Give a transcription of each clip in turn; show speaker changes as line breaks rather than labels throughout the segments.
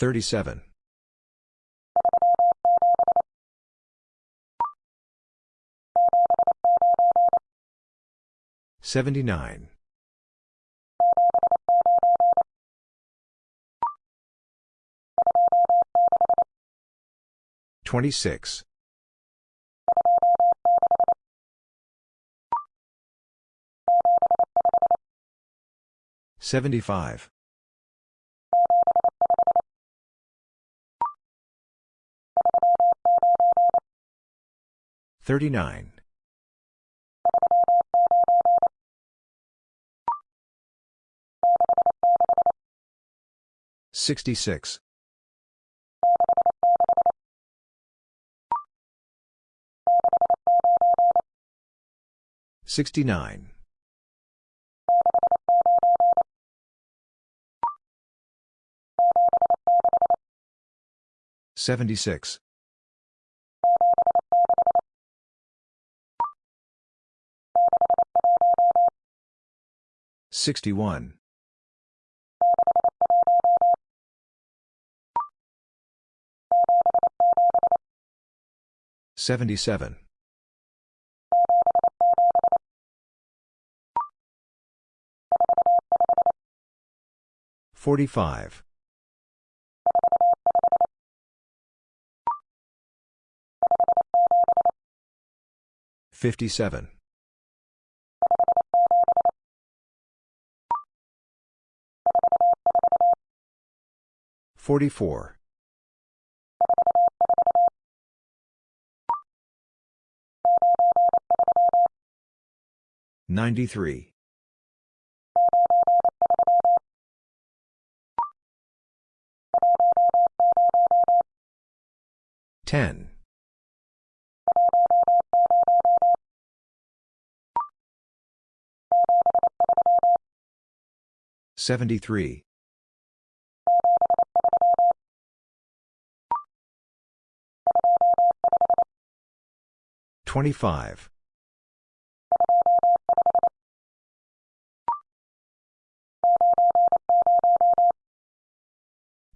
37. 79. 26. 75. 39. 66. 69. 76. 61. 77. 45. 57. 44. 93. 10. 73. 25.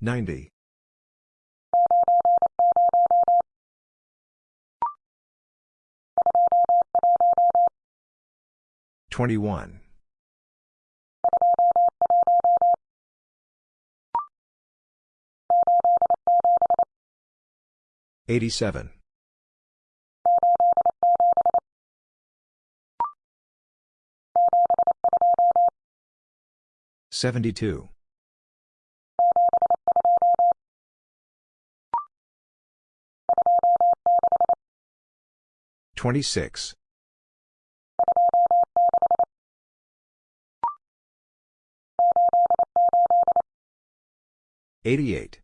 90. 21. 87. 72. 26. 88.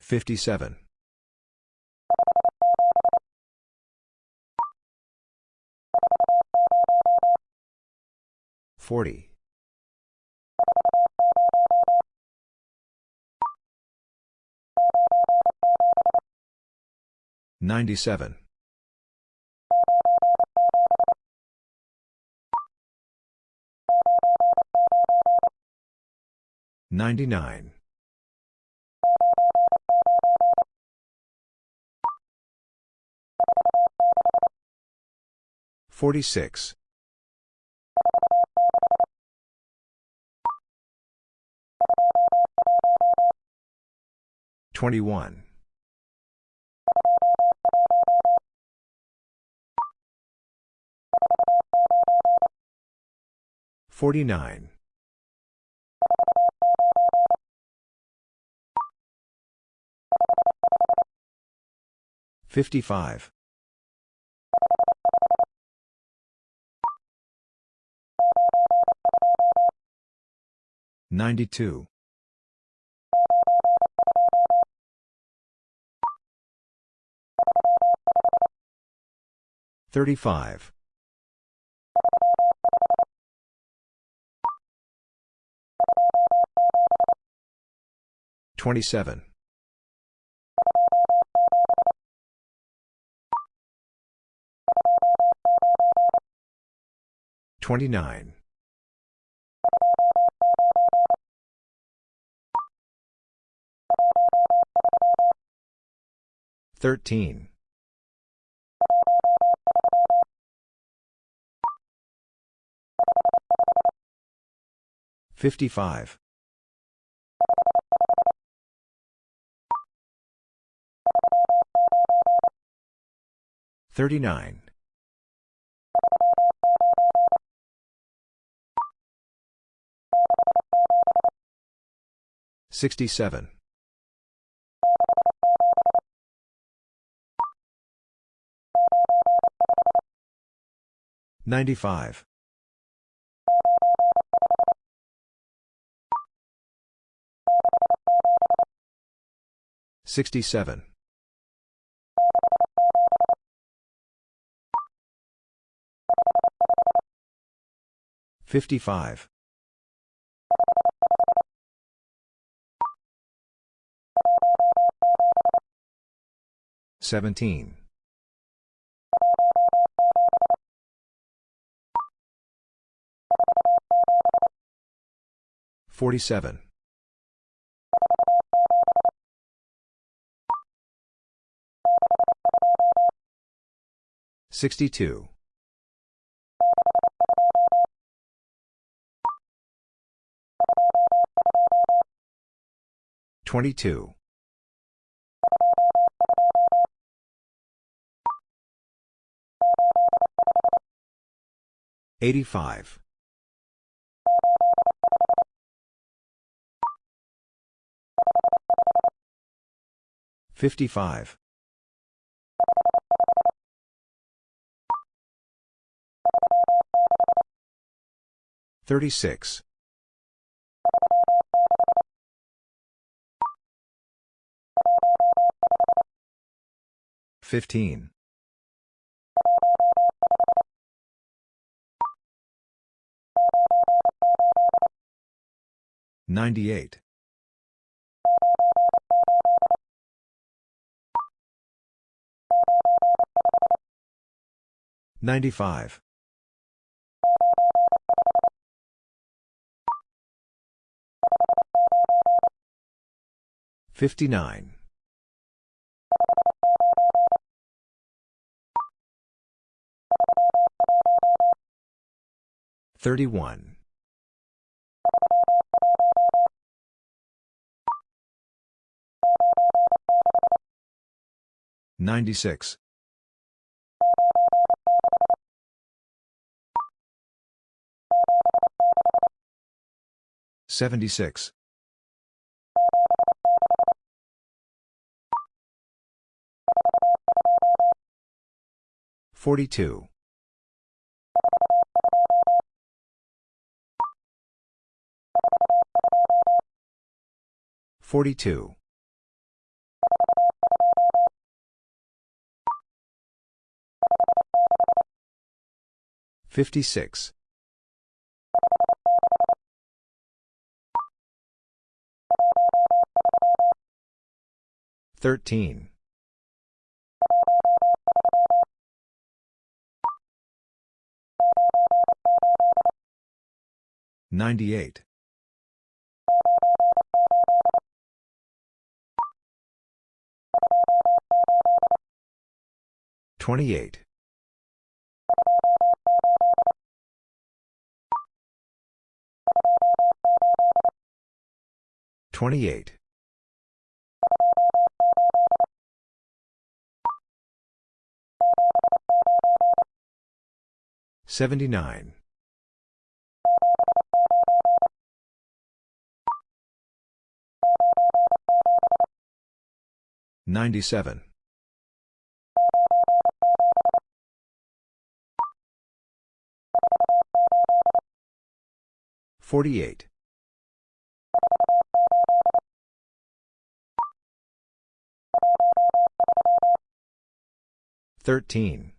57. 40. 97. 99. 46. 21. 49. 55. Ninety-two. Thirty-five. Twenty-seven. 29. 13. 55. 39. 67. 95. 67. 55. 17. 47. 62. 22. 85. 55. 36. 15. 98. 95. 59. 31. 96. 76. 42. 42. 56. 13. 98. 28. 28. 79. 97. 48. 13.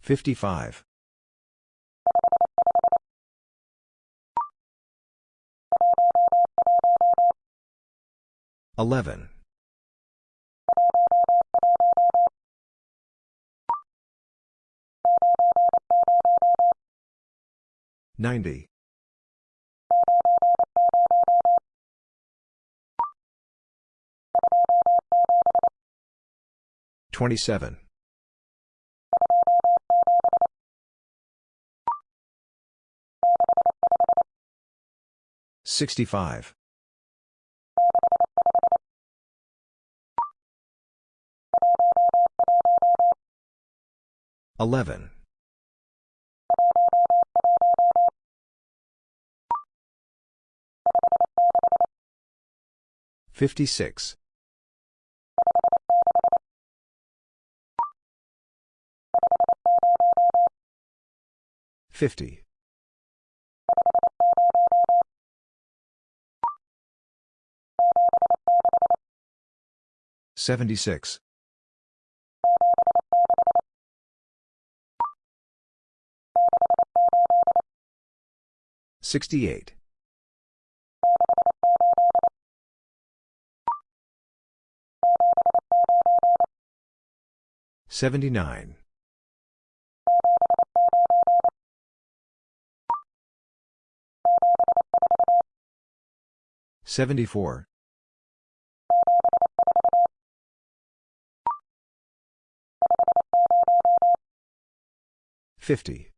55. Eleven. Ninety. Twenty-seven. Sixty-five. 11. 56. 50. 76. 68. 79. 74. 50.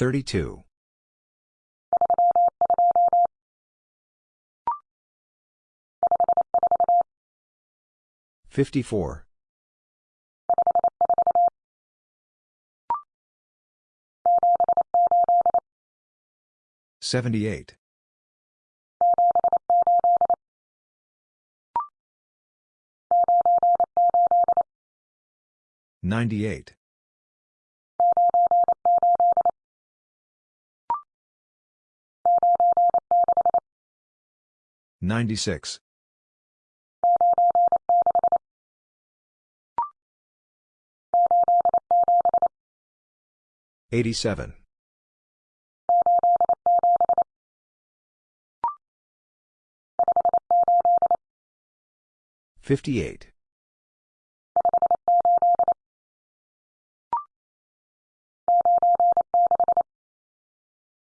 32. 54. 78. 98. 96. 87. 58.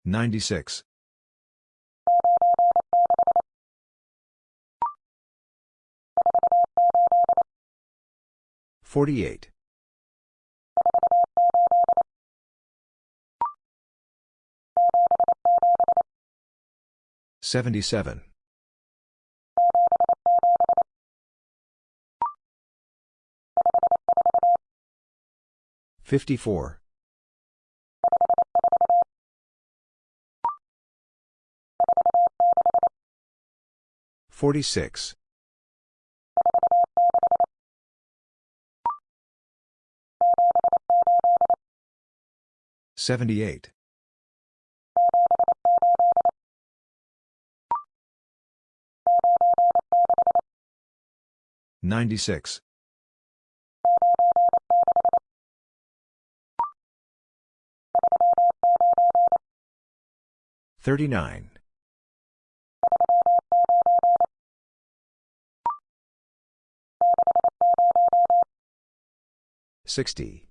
96. 48. 77. 54. 46. 78. 96. 39. 60.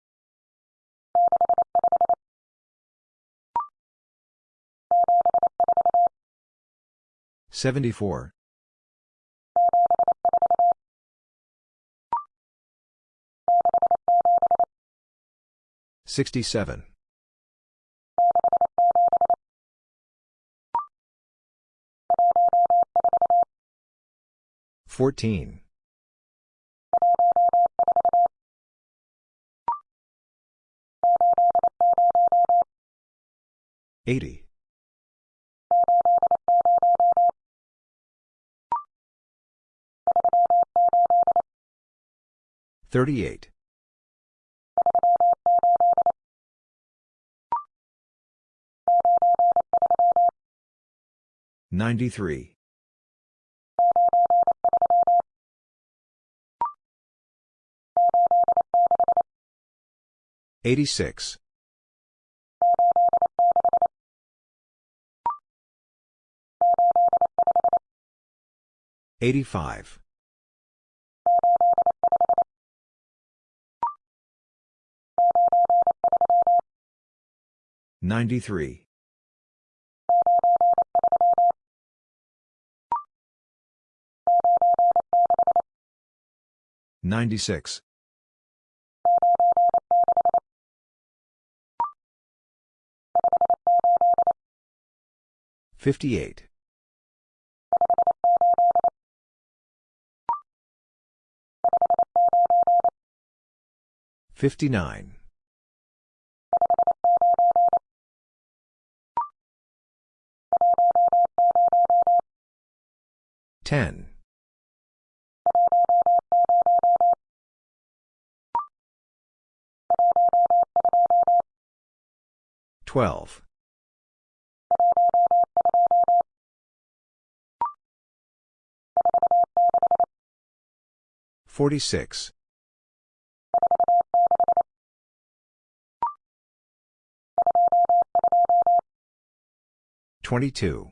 74. 67. 14. 80. Thirty-eight. Ninety-three. Eighty-six. Eighty-five. 93. 96. 58. 59. 10. 12. 46. 22.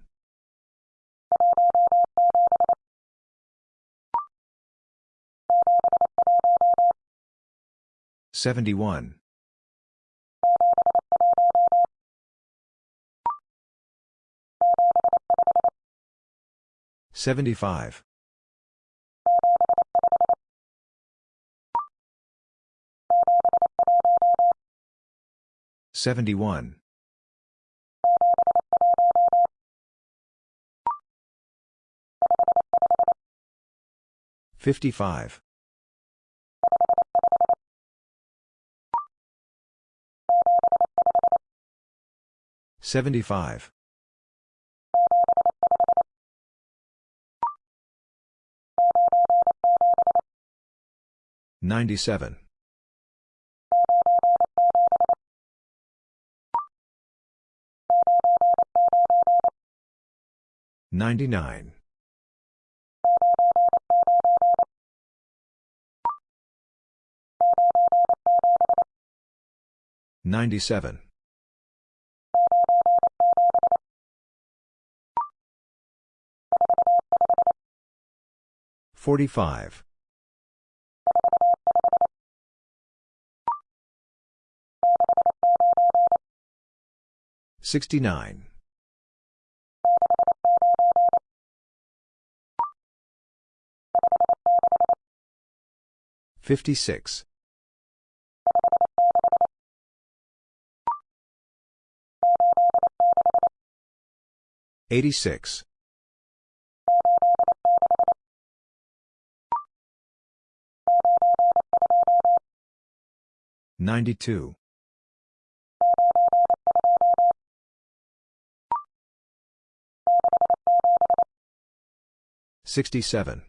71. 75. 71. 55. 75. 97. 99. 97. 45. 69. 56. 86. 92. 67.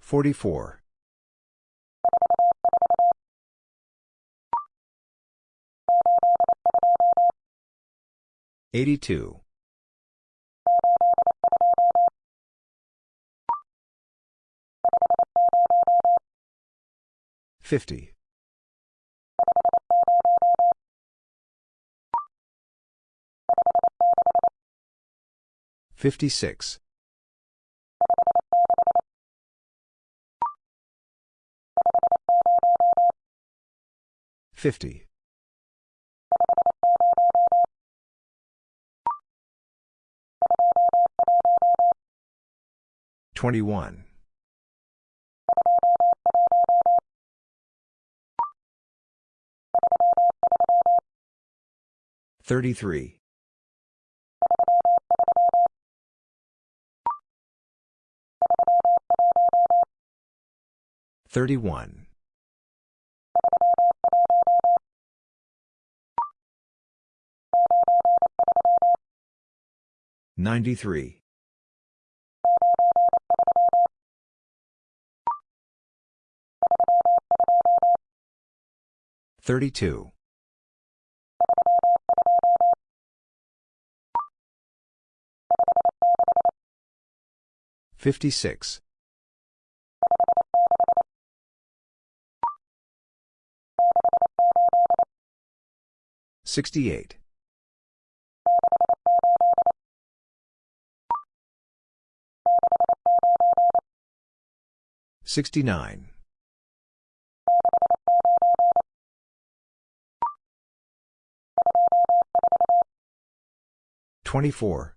44. 82. 50. 56. 50. 21. Thirty-three. Thirty-one. Ninety-three. 32. 56. 68. 69. 24.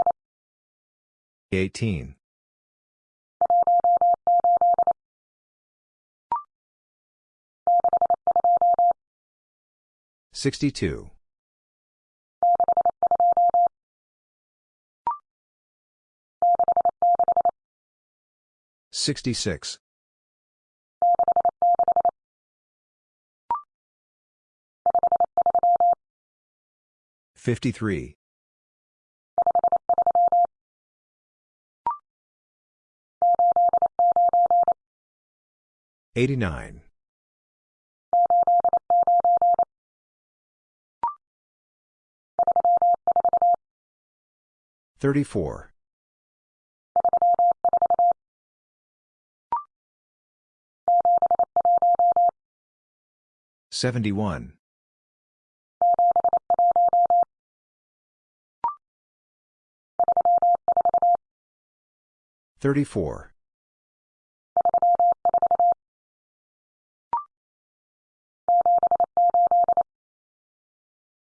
18. 62. 66. 53. 89. 34. 71. 34.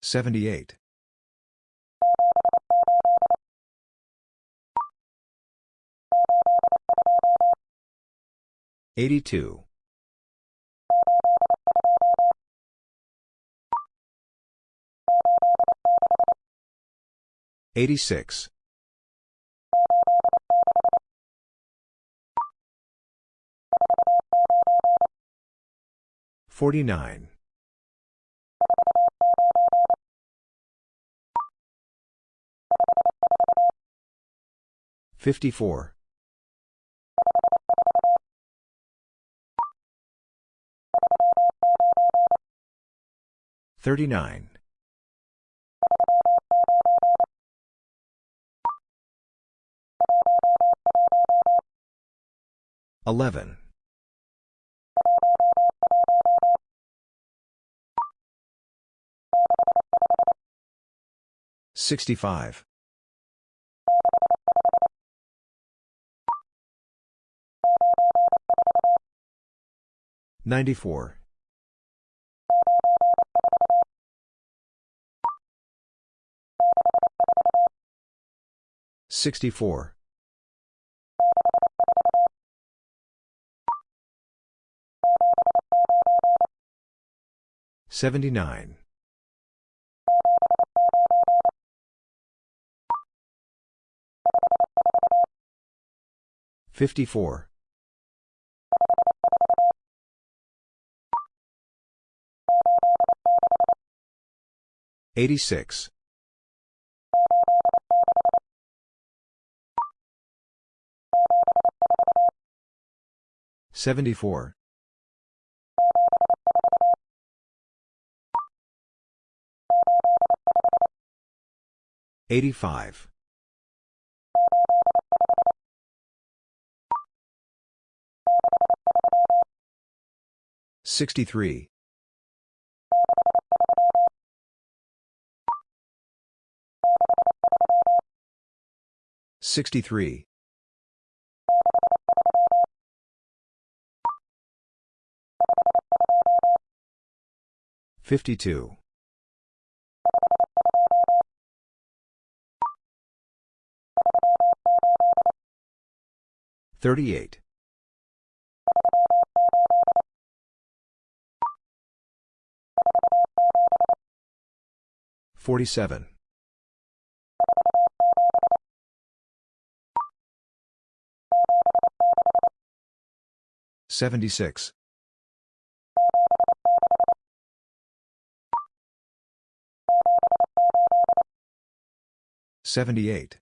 78. 82. 86. 49. 54. 39. 11. 65. 94. 64. 79. 54. 86. 74. 85. 63. 63. 52. 38. 47. 76. 78.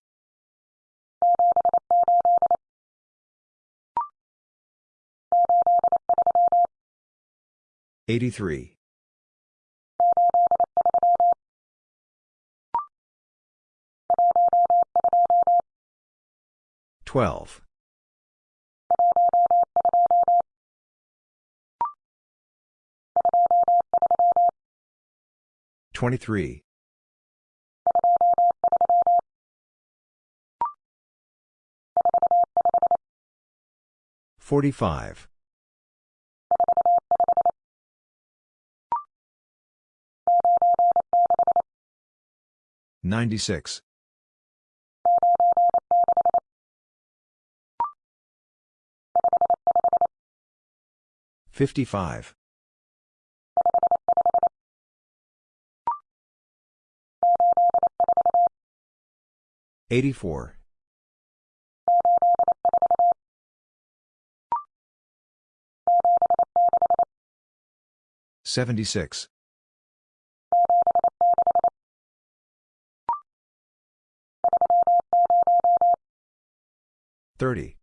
83. 12. 23. 45. 96. 55. 84. 76. 30.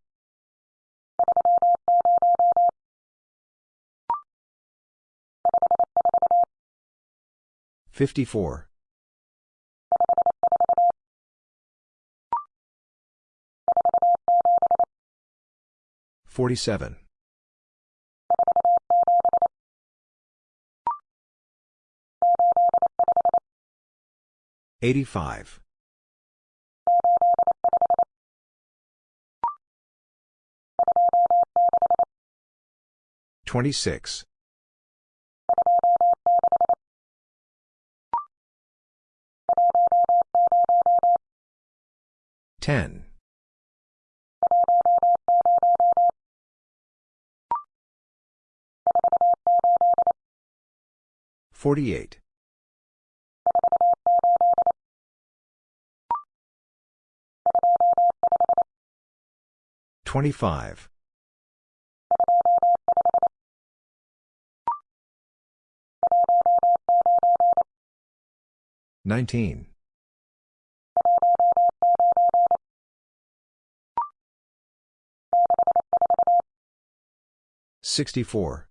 54. 47. 85. 26. 10. 48. 25. 19. 64.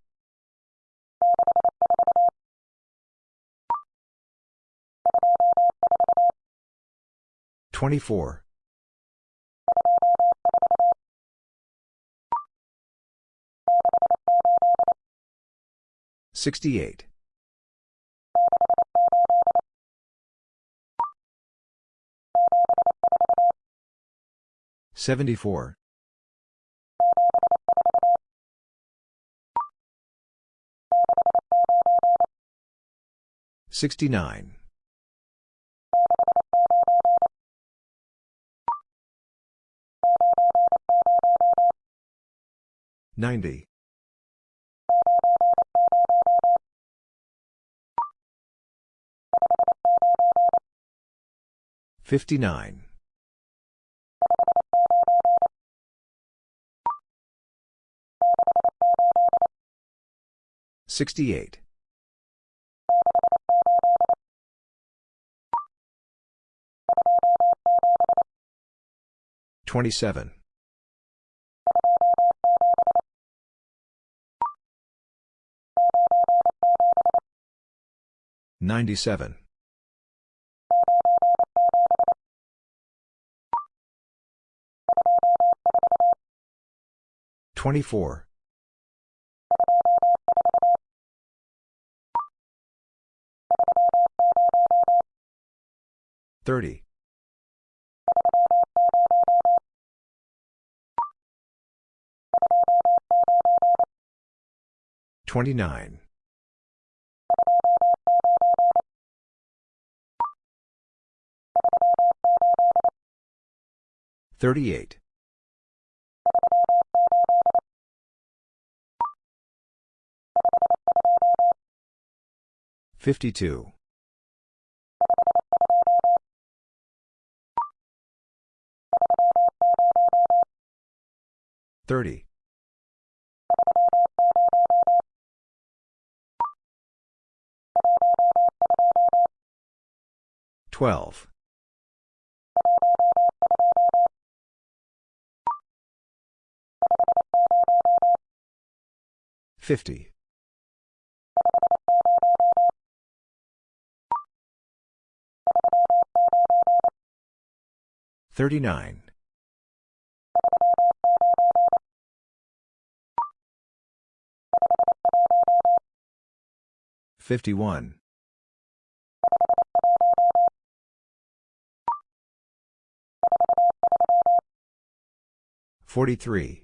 24. 68. 74. 69. 90. 59. 68. 27. 97. 24. 30. 29. 38. 52. 30. 12. 50. 39. 51. 43.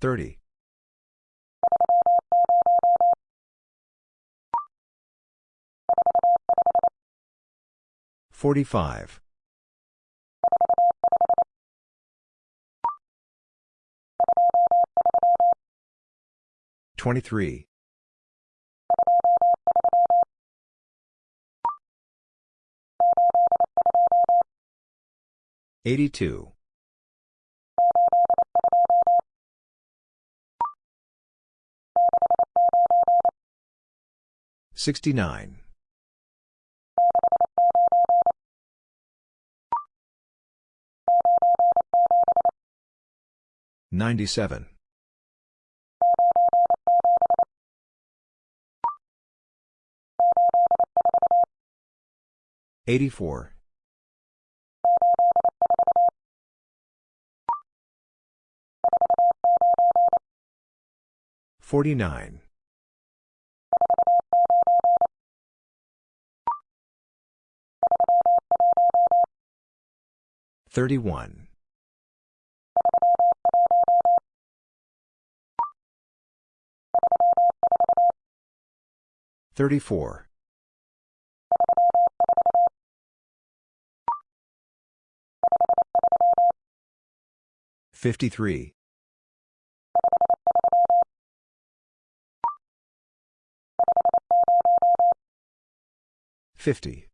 30. 45. 23. 82. 69. 97. 84. 49. 31. 34. 53. 50.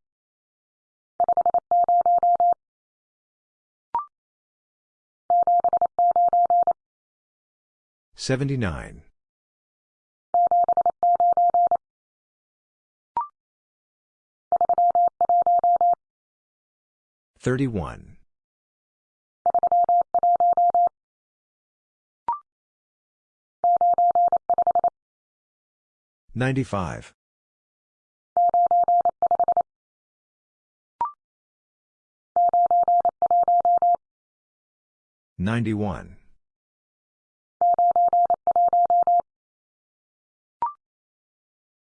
79. 31. 95. 91.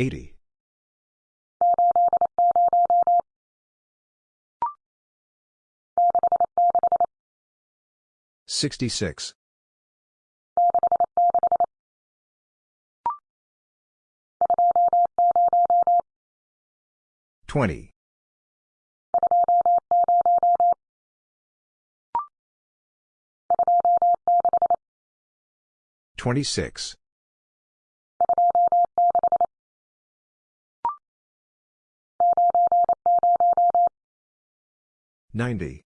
80. 66. 20. 26. Ninety.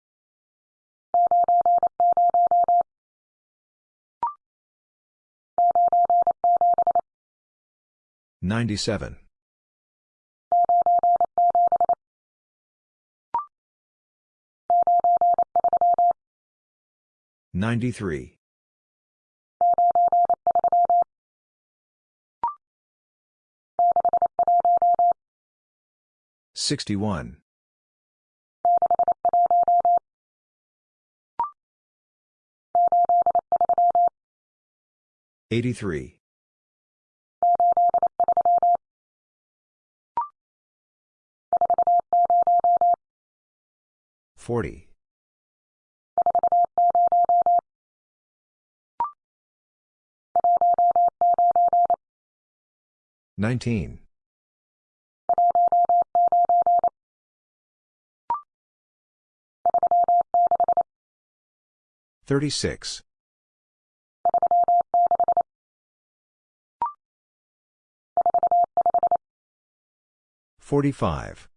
Ninety-seven. Ninety-three. 61. 83. 40. 19. 36. 45.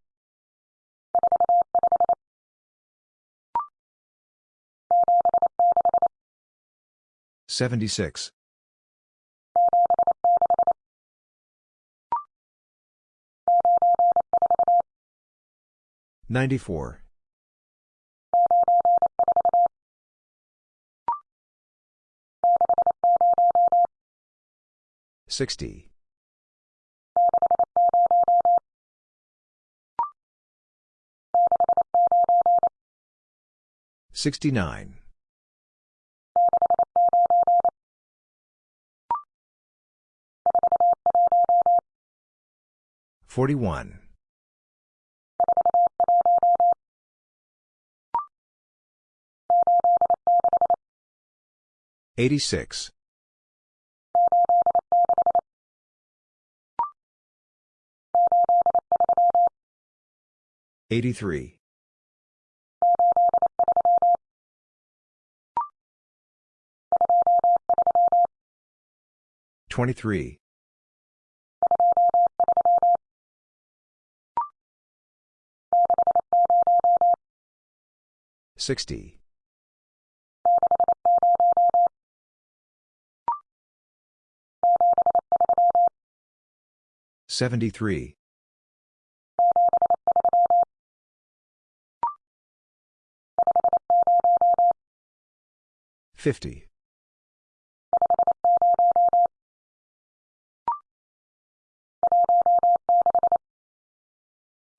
76. 94. 60. 69. 41. 86. 83. 23. 60. 73. 50.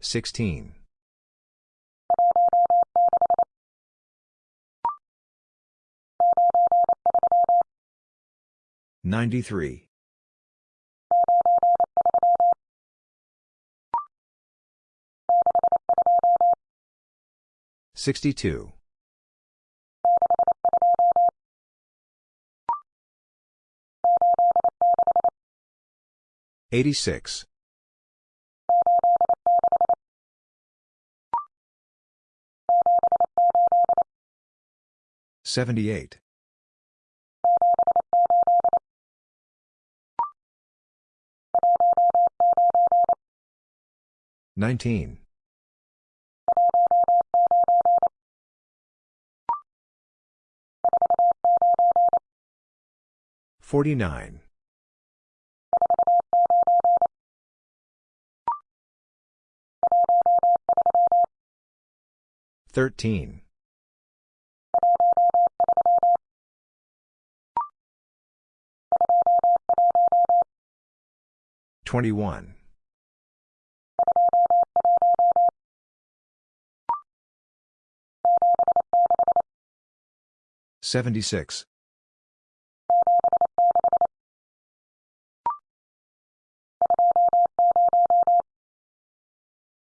16. 93. 62. 86. 78. 19. 49. 13. 21. 76.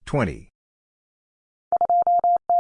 20.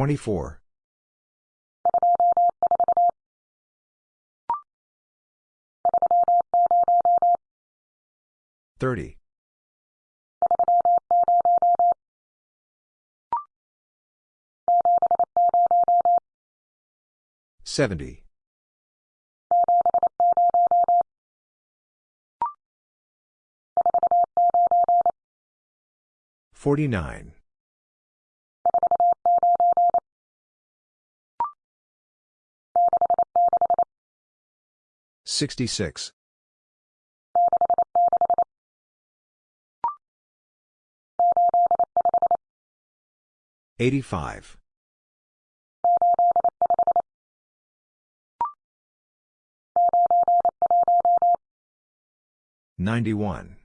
24. 30. 70. 49. 66. 85. 91.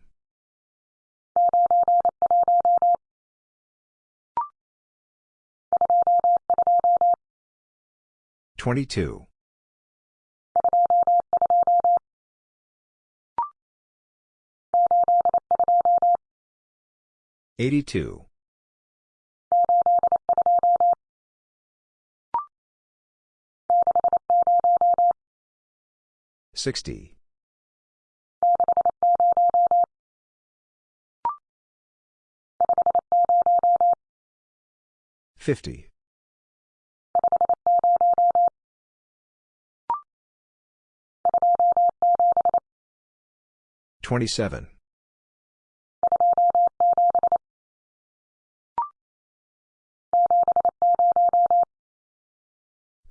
22. 82. 60. 50. 27.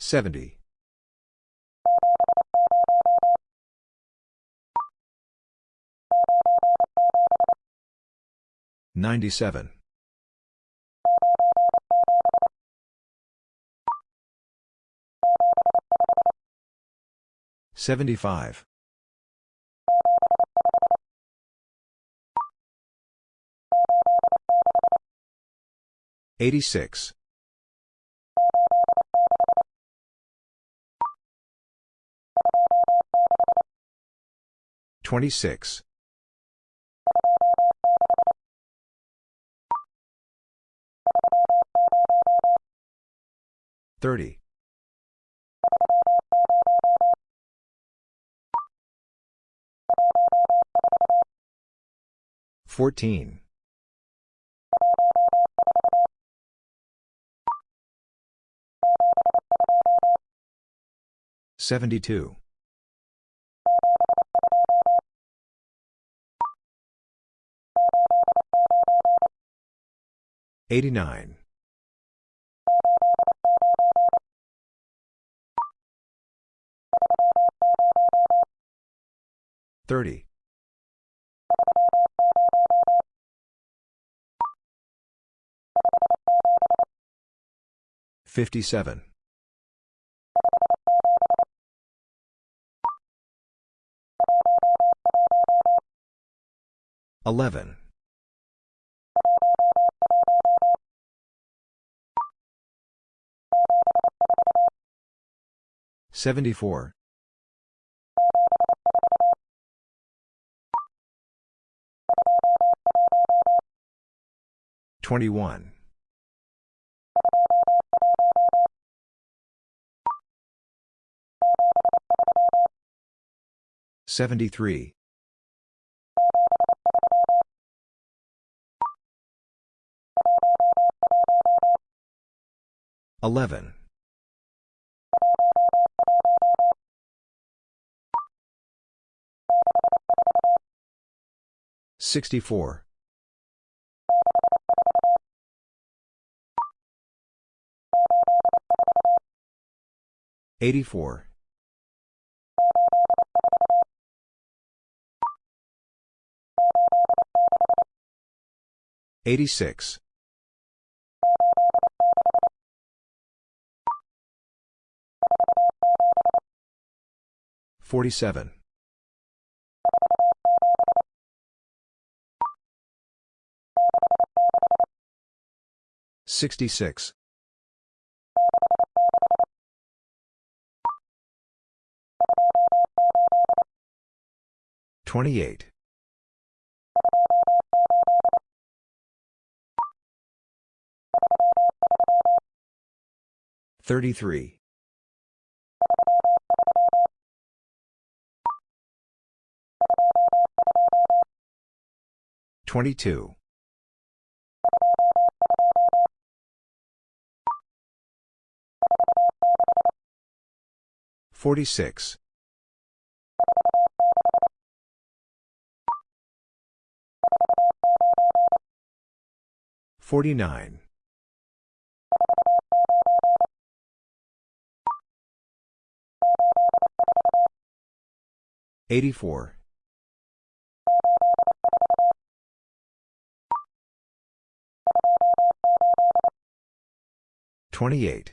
70. 97. 75. 86. 26. 30. 14. 72. 89. 30. 57. 11. 74. 21. 73. 11. 64. 84. 86. 47. Sixty-six. Twenty-eight. 33. 22. 46. 49. 84. 28.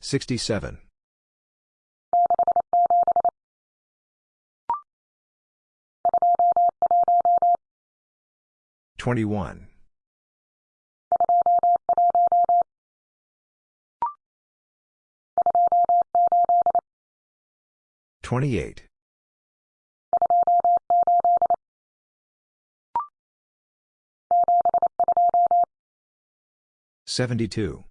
67. 21. 28. 72.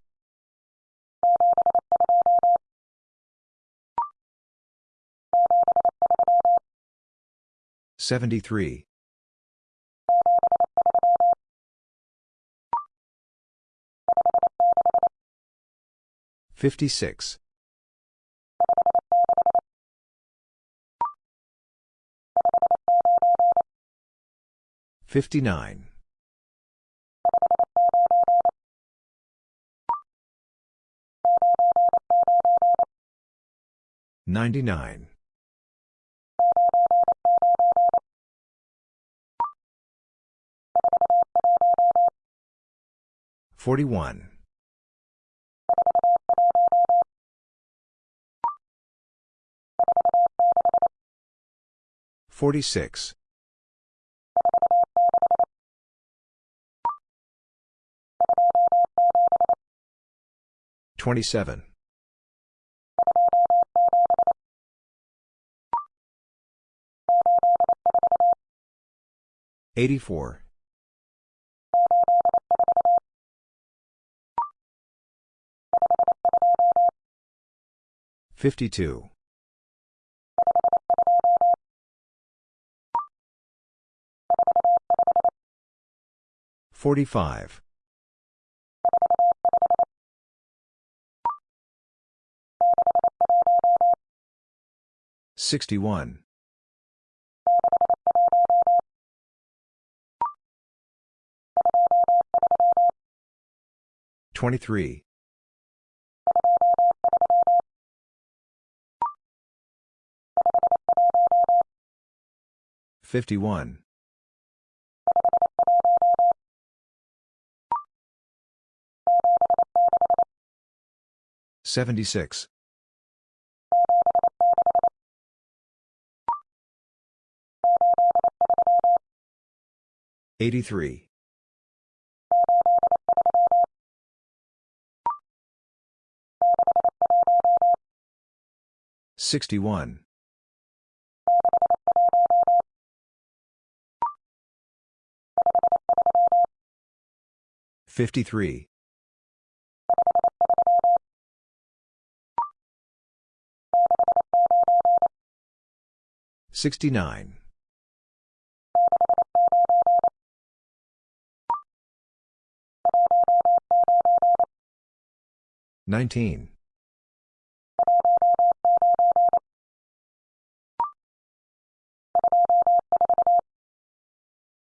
73. 56. 59. 99. 41. 46. 27. 84. 52. 45. 61. 23. 51. 76. 83. 61. 53. 69. Nineteen.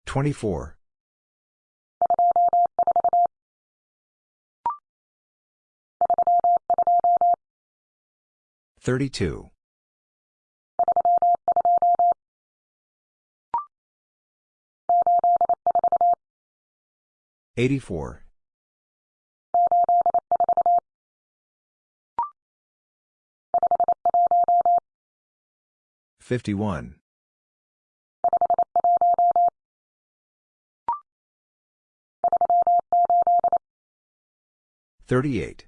Twenty-four. Thirty-two. 84. 51. 38.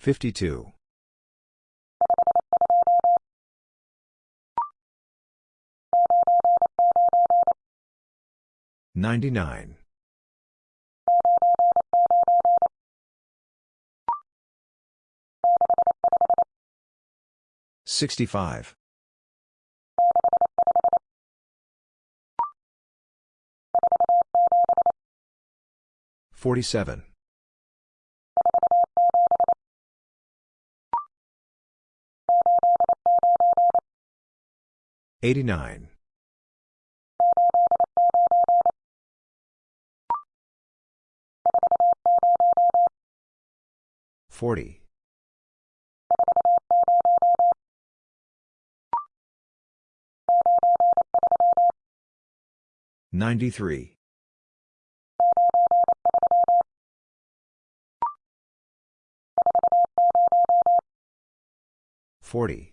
52. 99. 65. 47. 89. 40. 93. 40.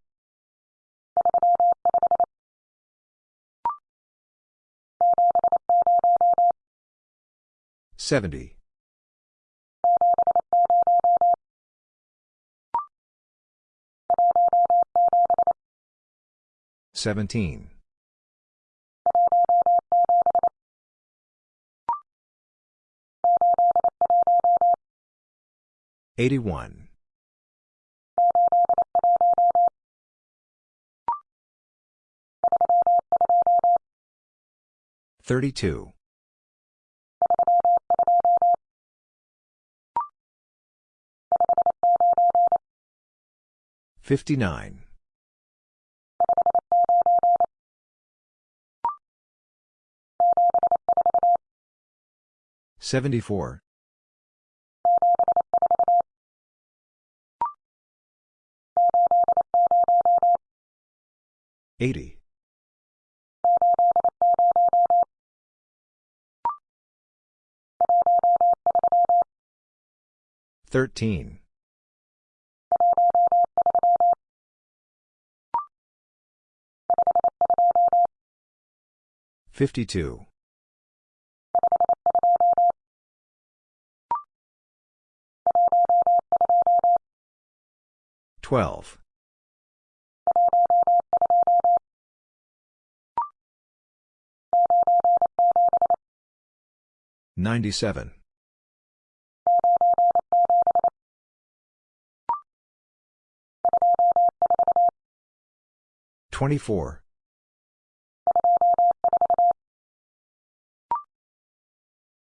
70. 17. 81. 32. 59. 74. 80. 13. 52. 12. 97. 24.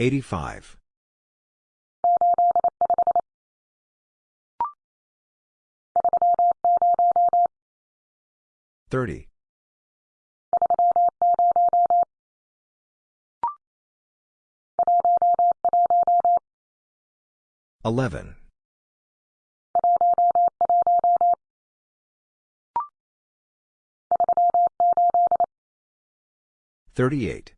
85. 30. 11. 38.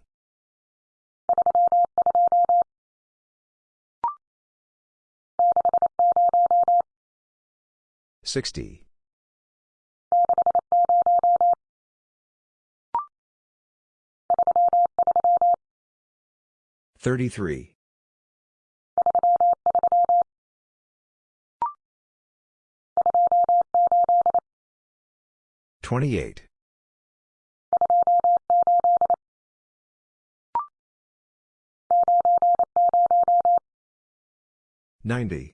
60. 33. 28. 90.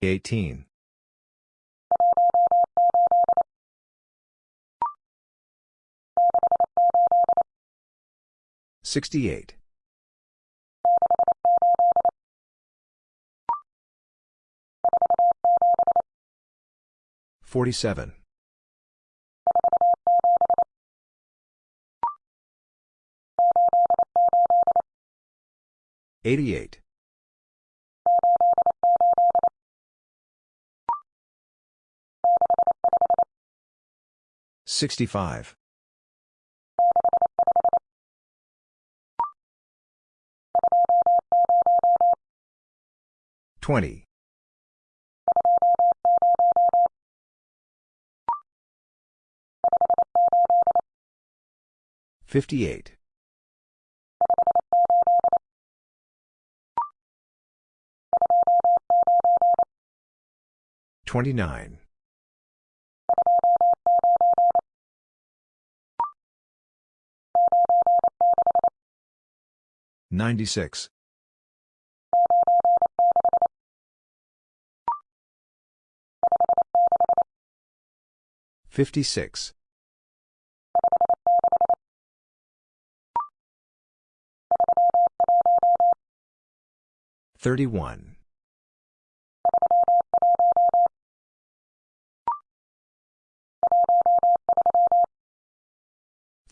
18. 68. 47. 88. 65. 20. 58. 29. 96. 56. 31.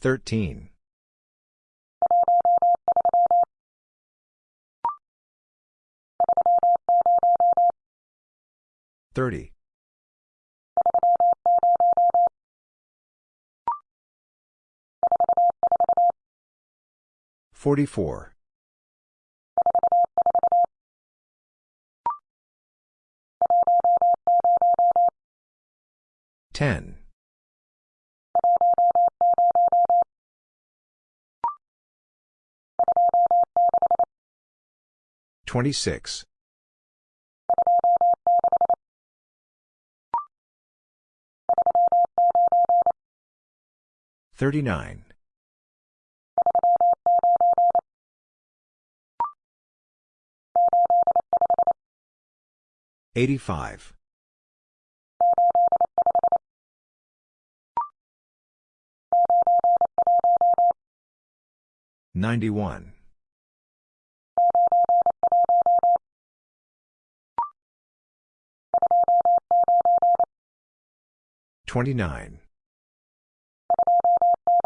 13. 30. 44. 10. 26. 39. 85. 91. 29.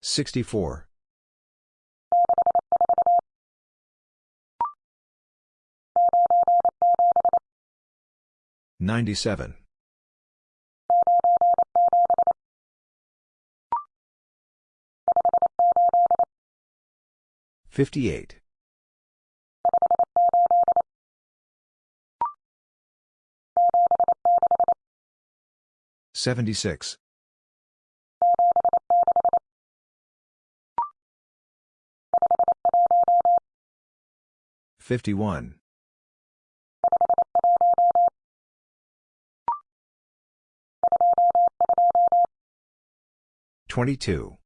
64. 97. 58. 76. 51. 22.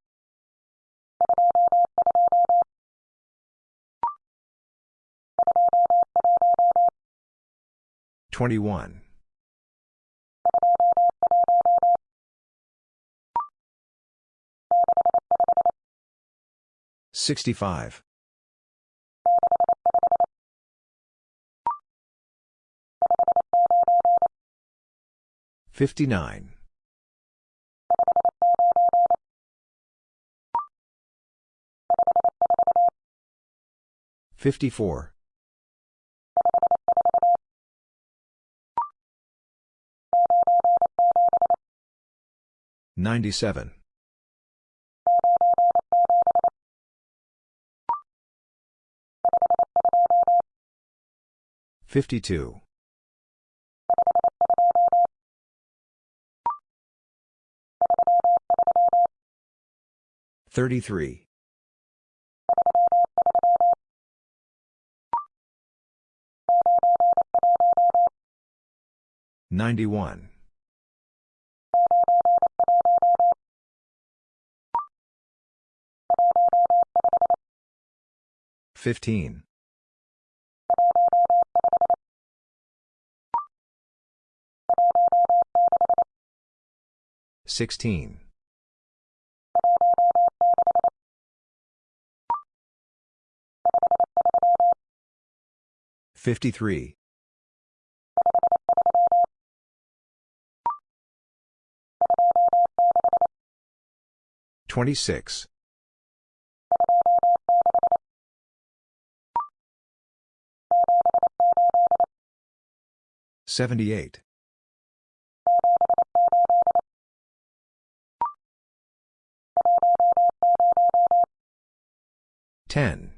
21. 65. 59. 54. 97. 52. 33. 91. 15. 16. 53. 26. 78. 10.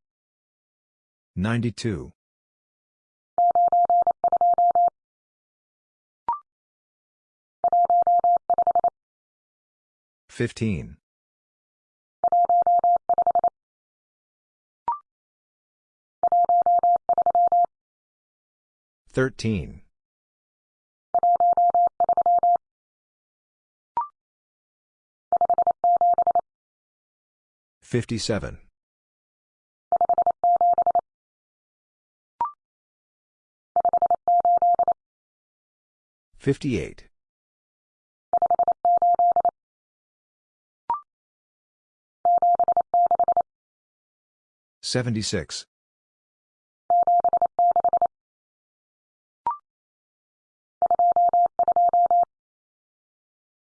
92. 15. 13. 57. 58. 76.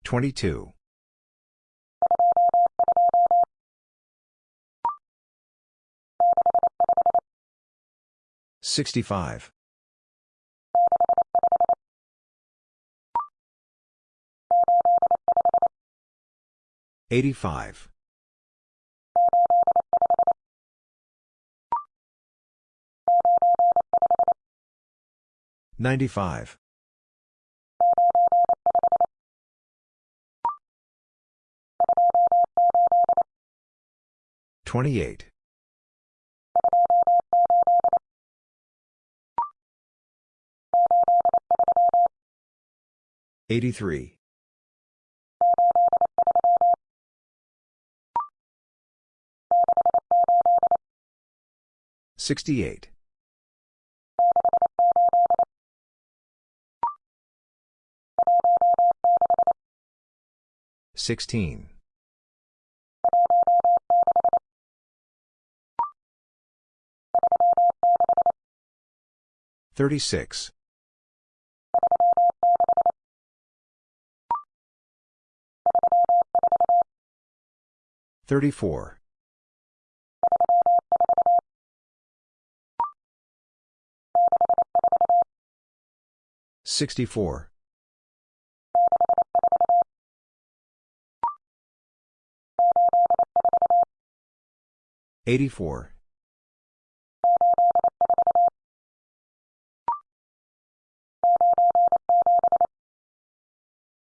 22. 65. 85. 95. 28. 83. 68. 16. 36. 34. 64. 84.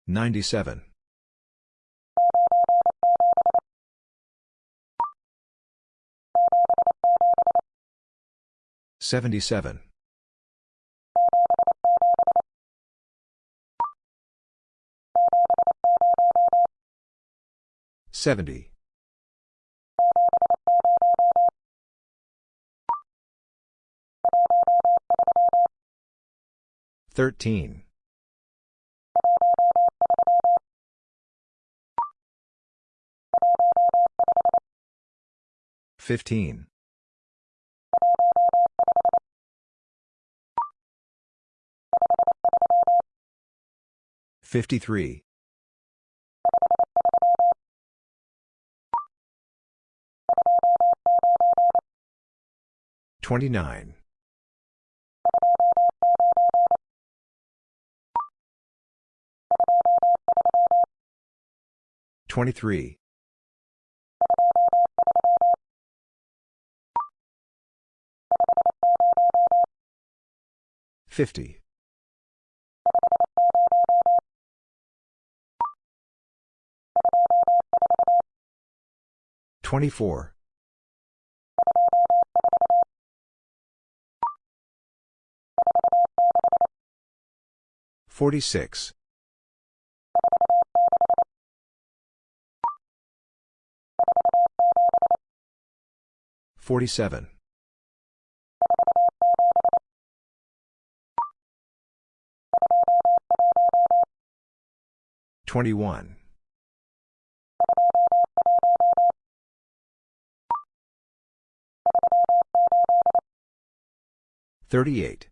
97. 77. 70. 13. 15. 53. 29. 23. 50. 24. 46. 47. 21. 38.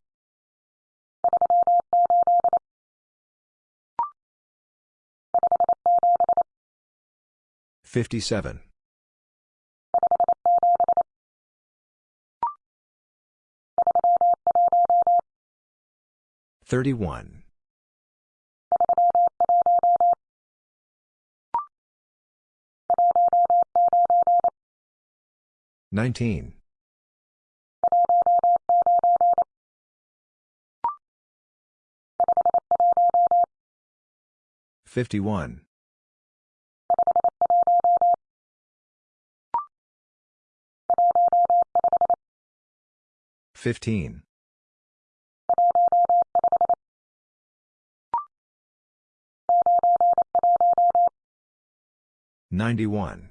57. 31. 19. 51. 15. 91.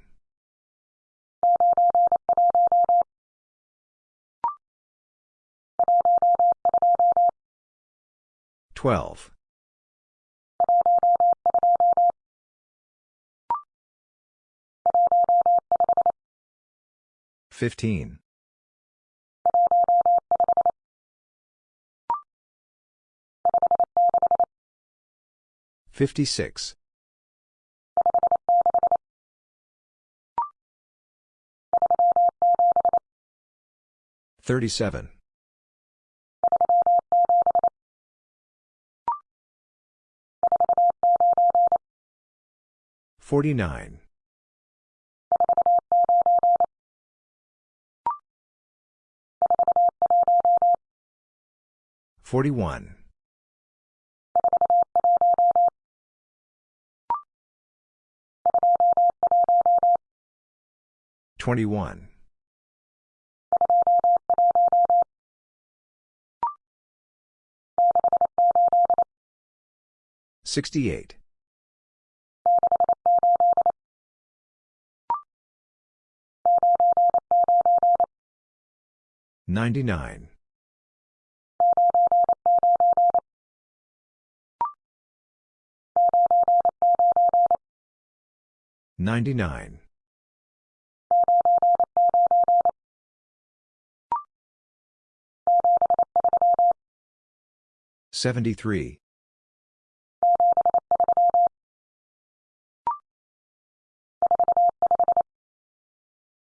12. 15. 56. 37. 49. 41. 21. 68. 99. 99. 73.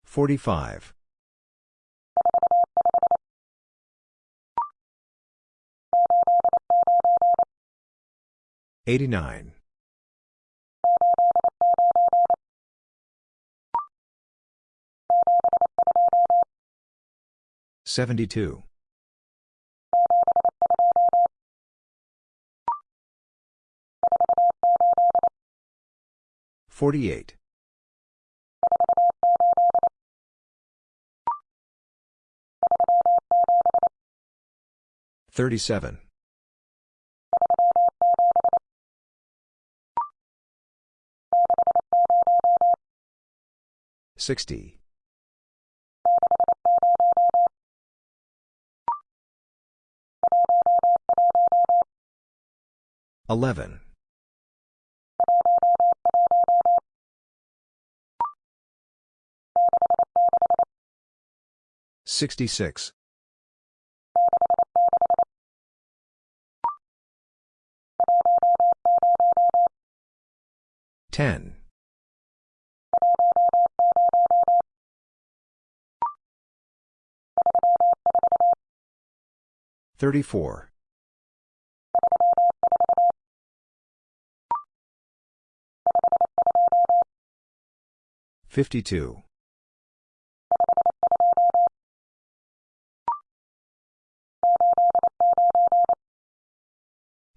45. 89. 72. 48. 37. 60. 11. 66. 10. 34. 52.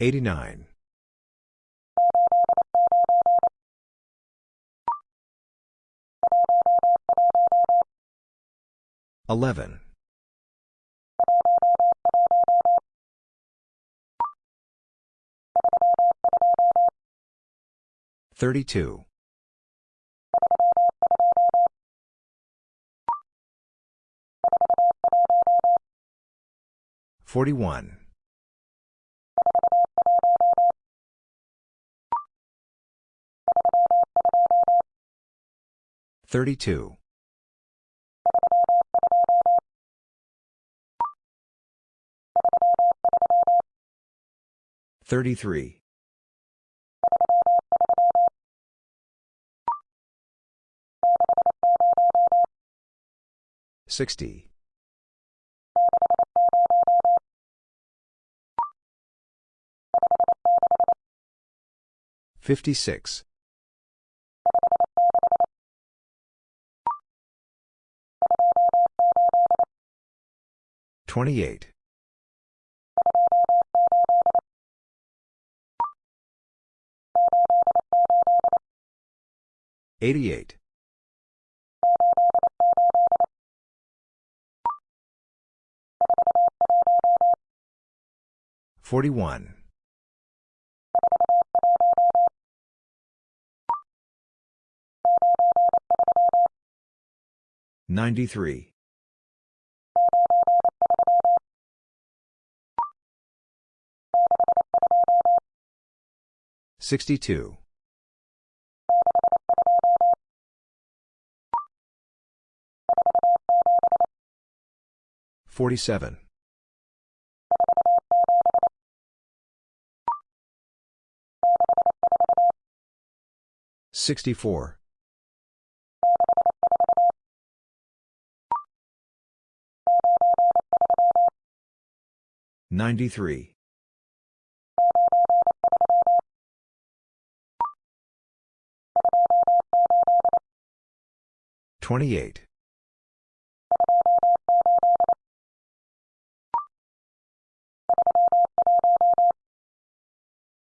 89. 11. 32. 41. 32. 33. 60. 56. 28. 88. 41. 93. 62. 47. 64. 93. 28.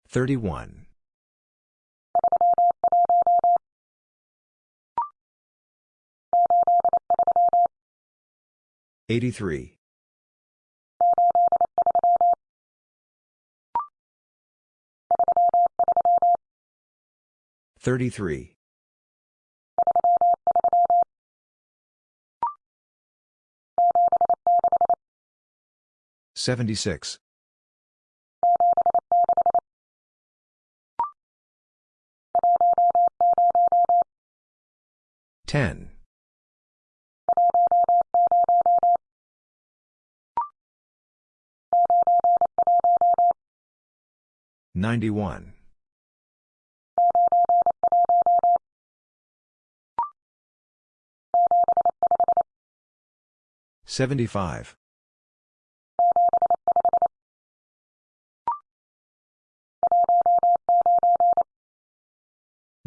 31. 83. 33. 76. 10. 91. 75.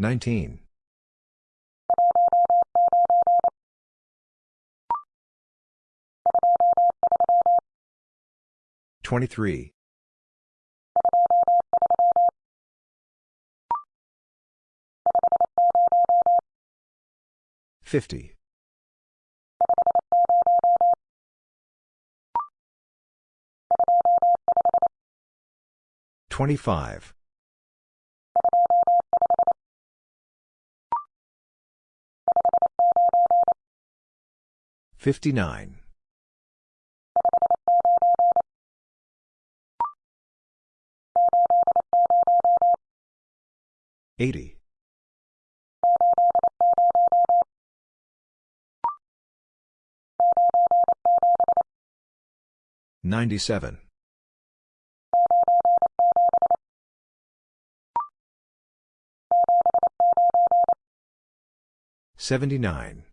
19. 23. 50. 25. 59. 80. 97. 79.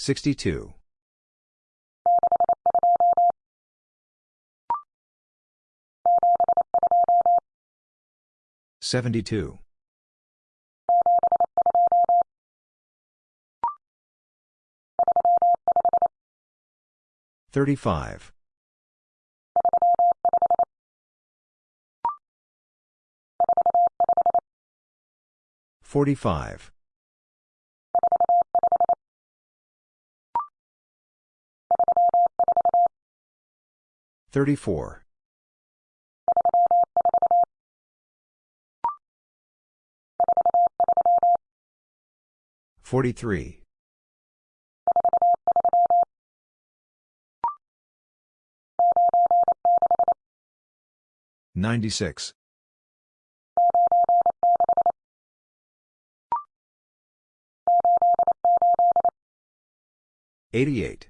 62. 72. 35. 45. 34. 43. 96. 88.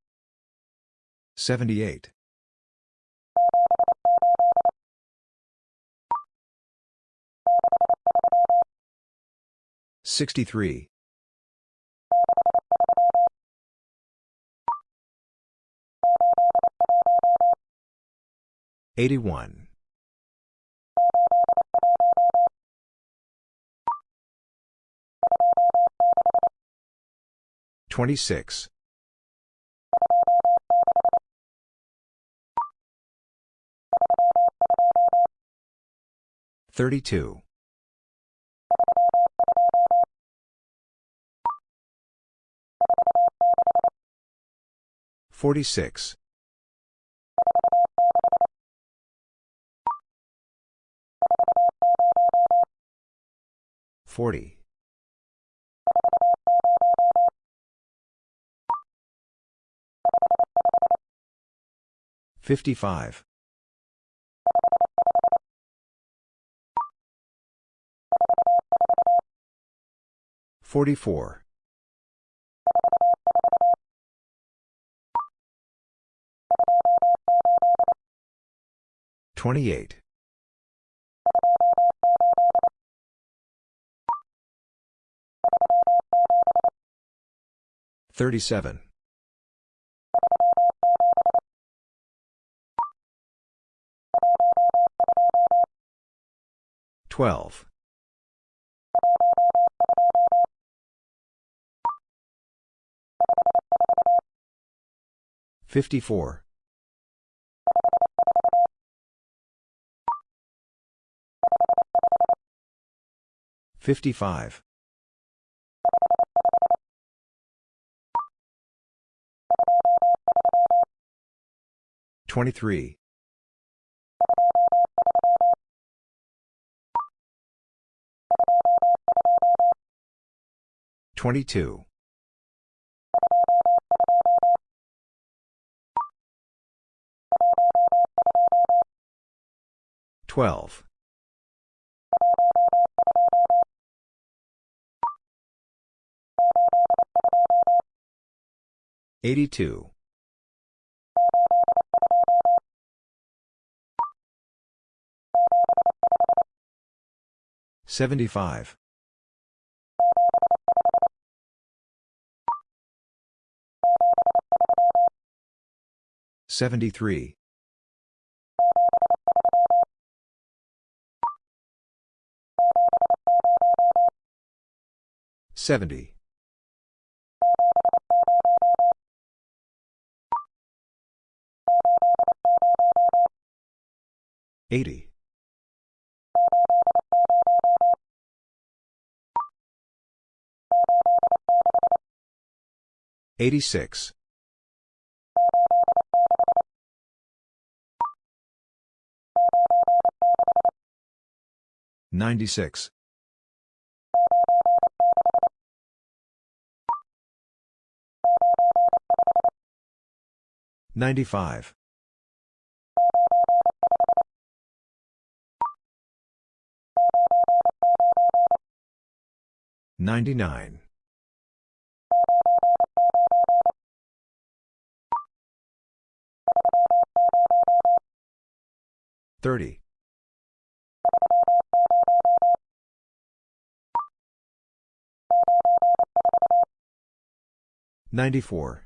78. 63. 81. 26. 32. 46. 40. 55. 44. 28. 37. 12. 54. 55. 23. 22. 12. 82. 75. 73. 70. 80. 86. 96. 95. 99. 30. 94.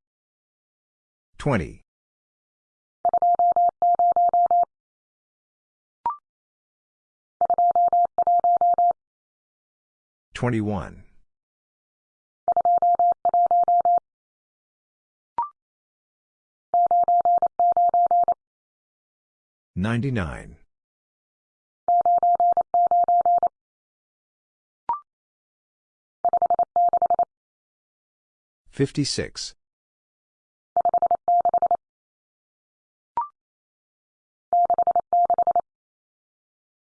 20. 21. 99. 56.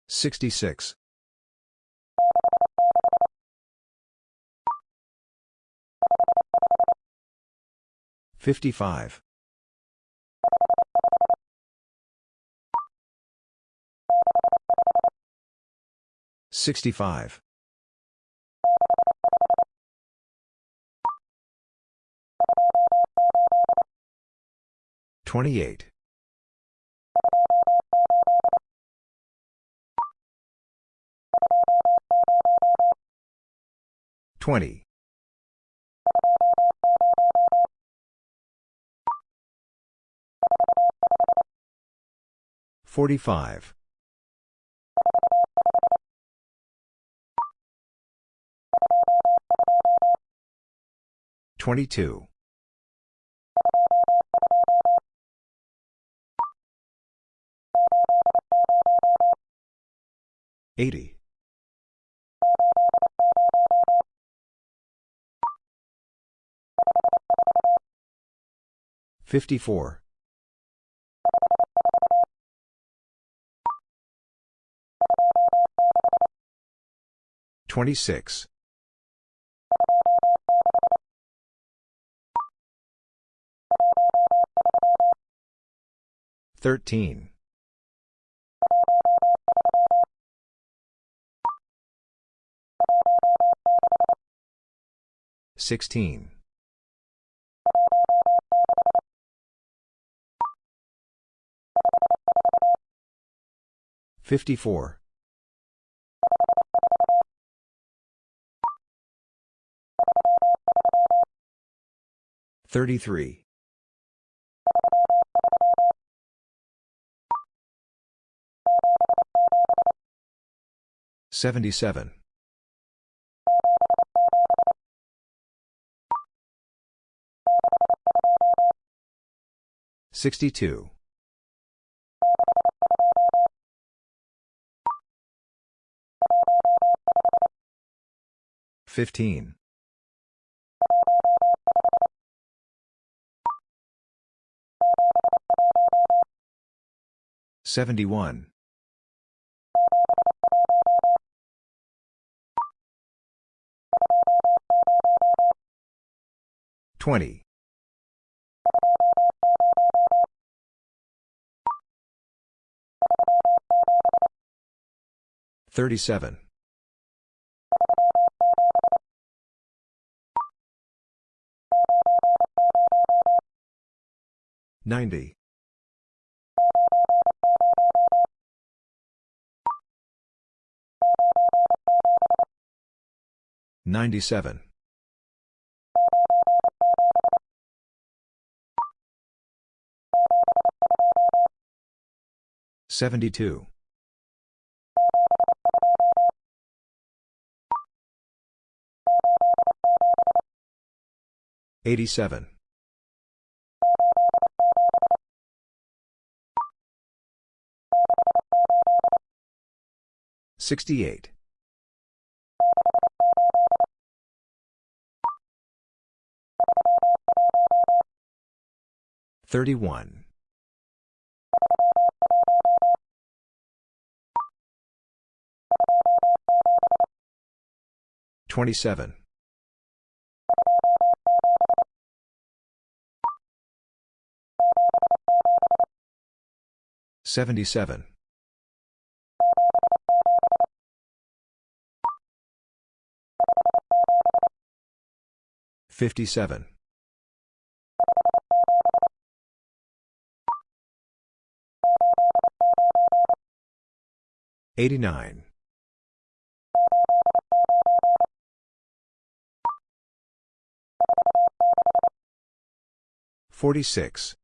66. 55. 65. 28. 20. 45. 22. 80. 54. 26. 13. 16. 54. 33. 77. 62. 15. 71. 20. 37. 90. 97. 72. 87. 68. 31. 27. 77. 57. 89. 46.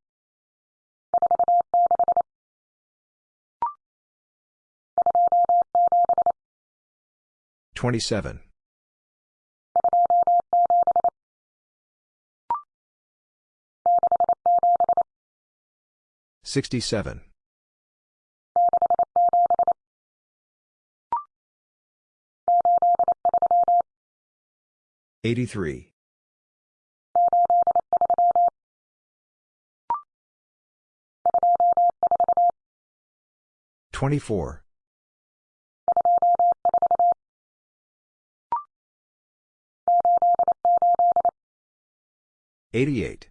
27. 67. 83. 24. 88.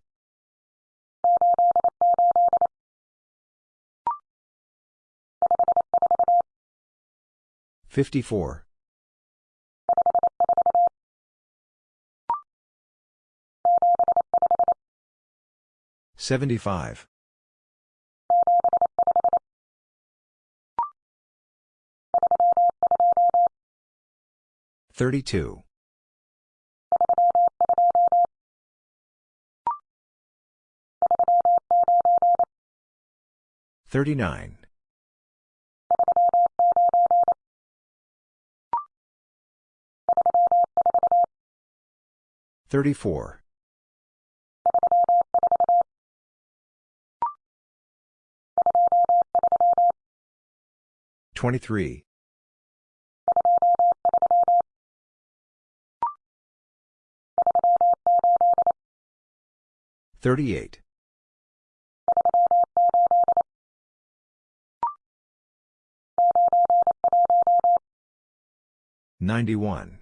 54. 75. 32. 39. 34. 23. 38. 91.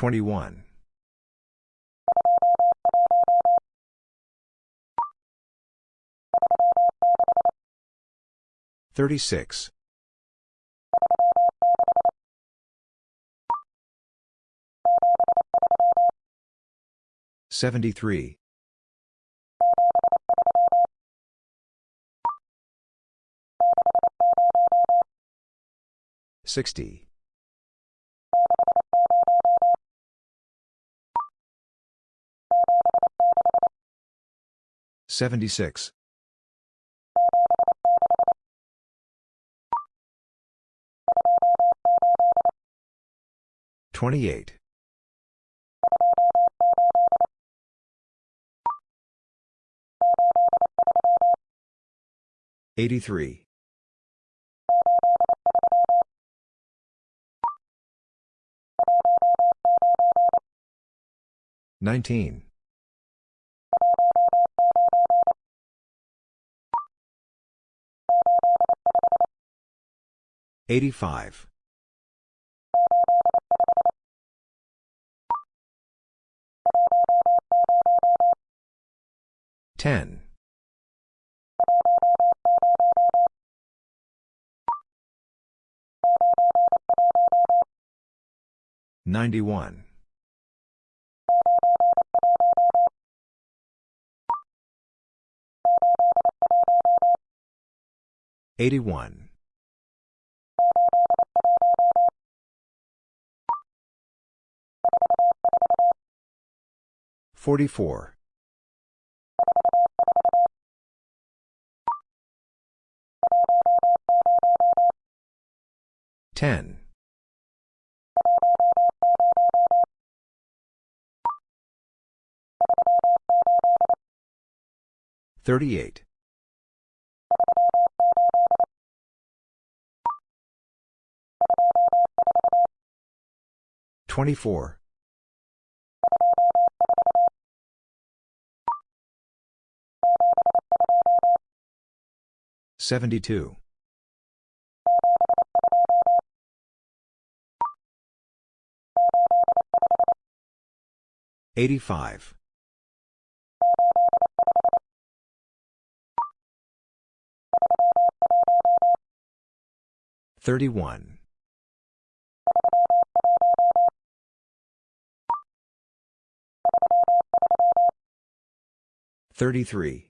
21. 36. 73. 60. 76. 28. 83. 19. 85. 10. 91. 81. 44. 10. 38. 24. 72. 85. 31. 33.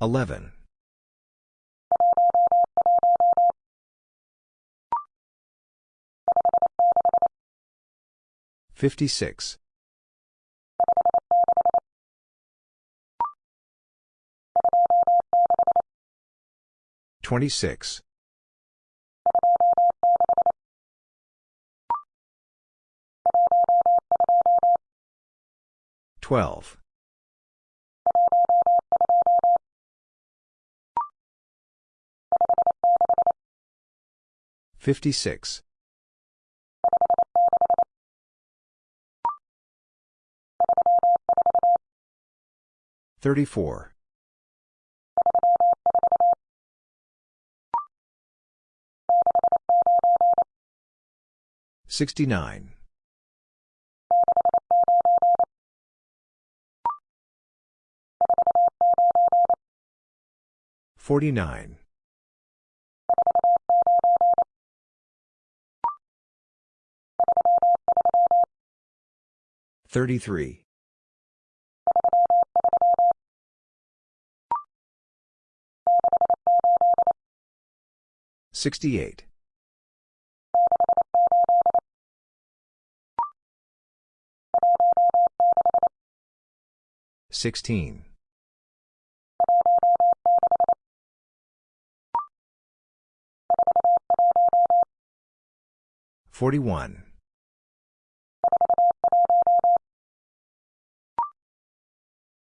11. 56. 26. 12. 56. 34. 69. 49. 33. 68. 16. 41.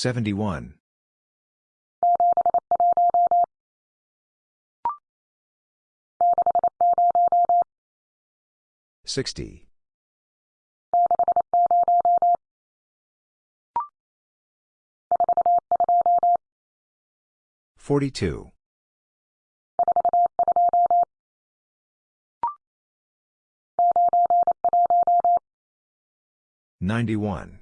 71. 60. 42. 91.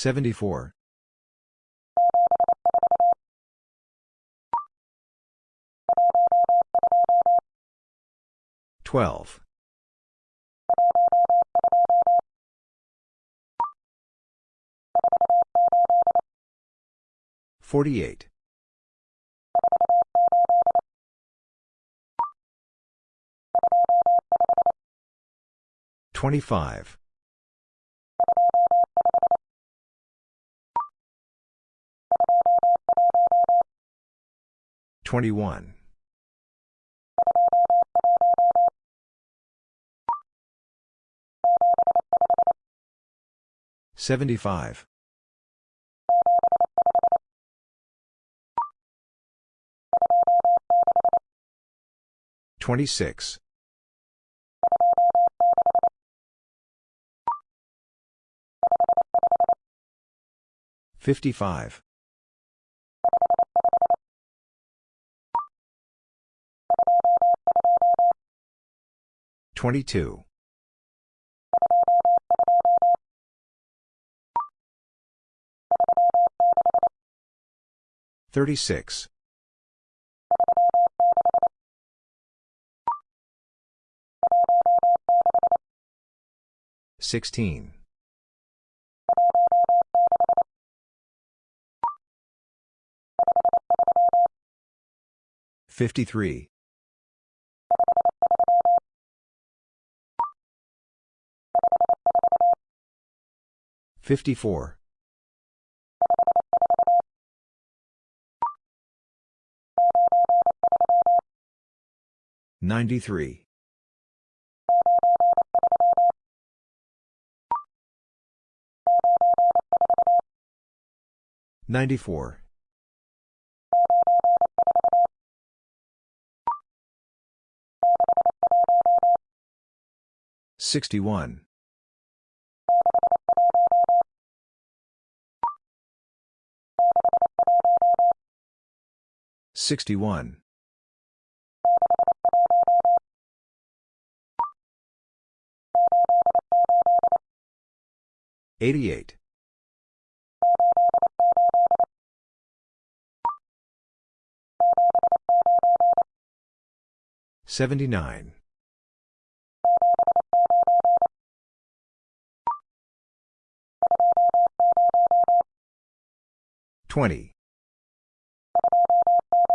74. 12. 48. 25. 21. 75. 26. 55. 22. 36. 16. 53. 54. 93. 94. 61. 61. 88. 79. 20.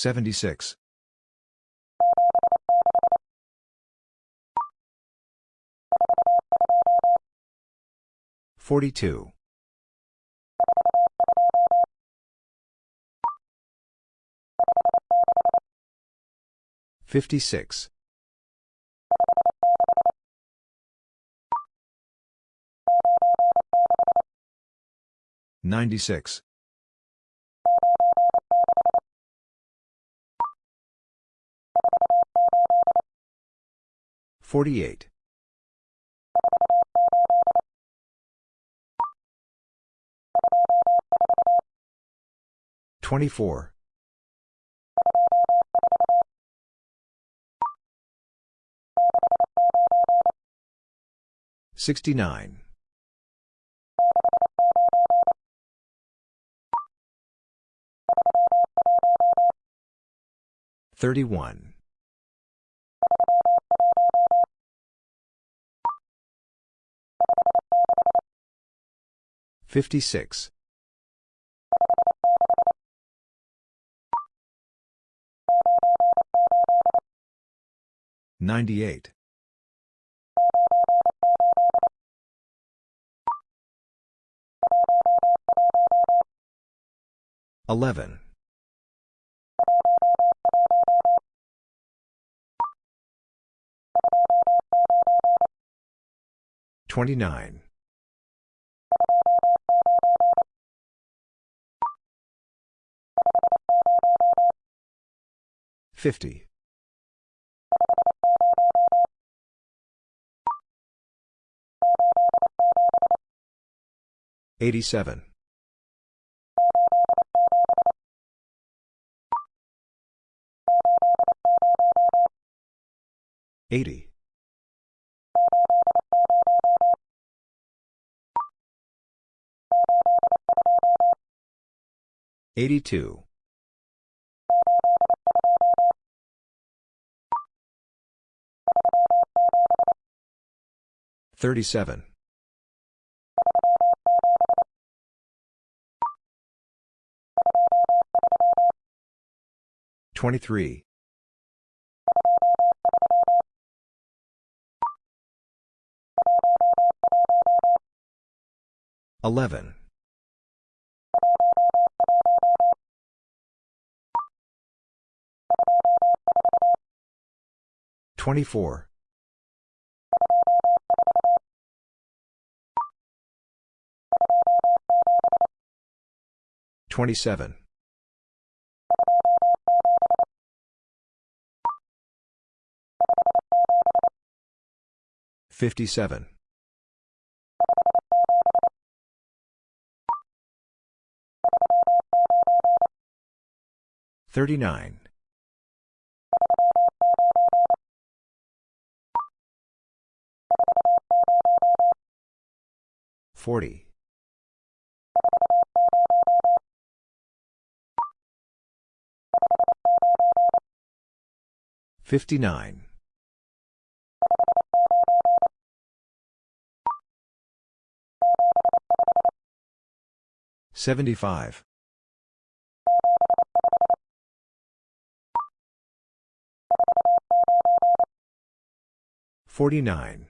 76. 42. 56. 96. 48. 24. 69. 31. 56. 98. 11. 29. 50. 87. 80. 82. 37. 23. 11. 24. 27. 57. 39. 40. 59. 75. 49.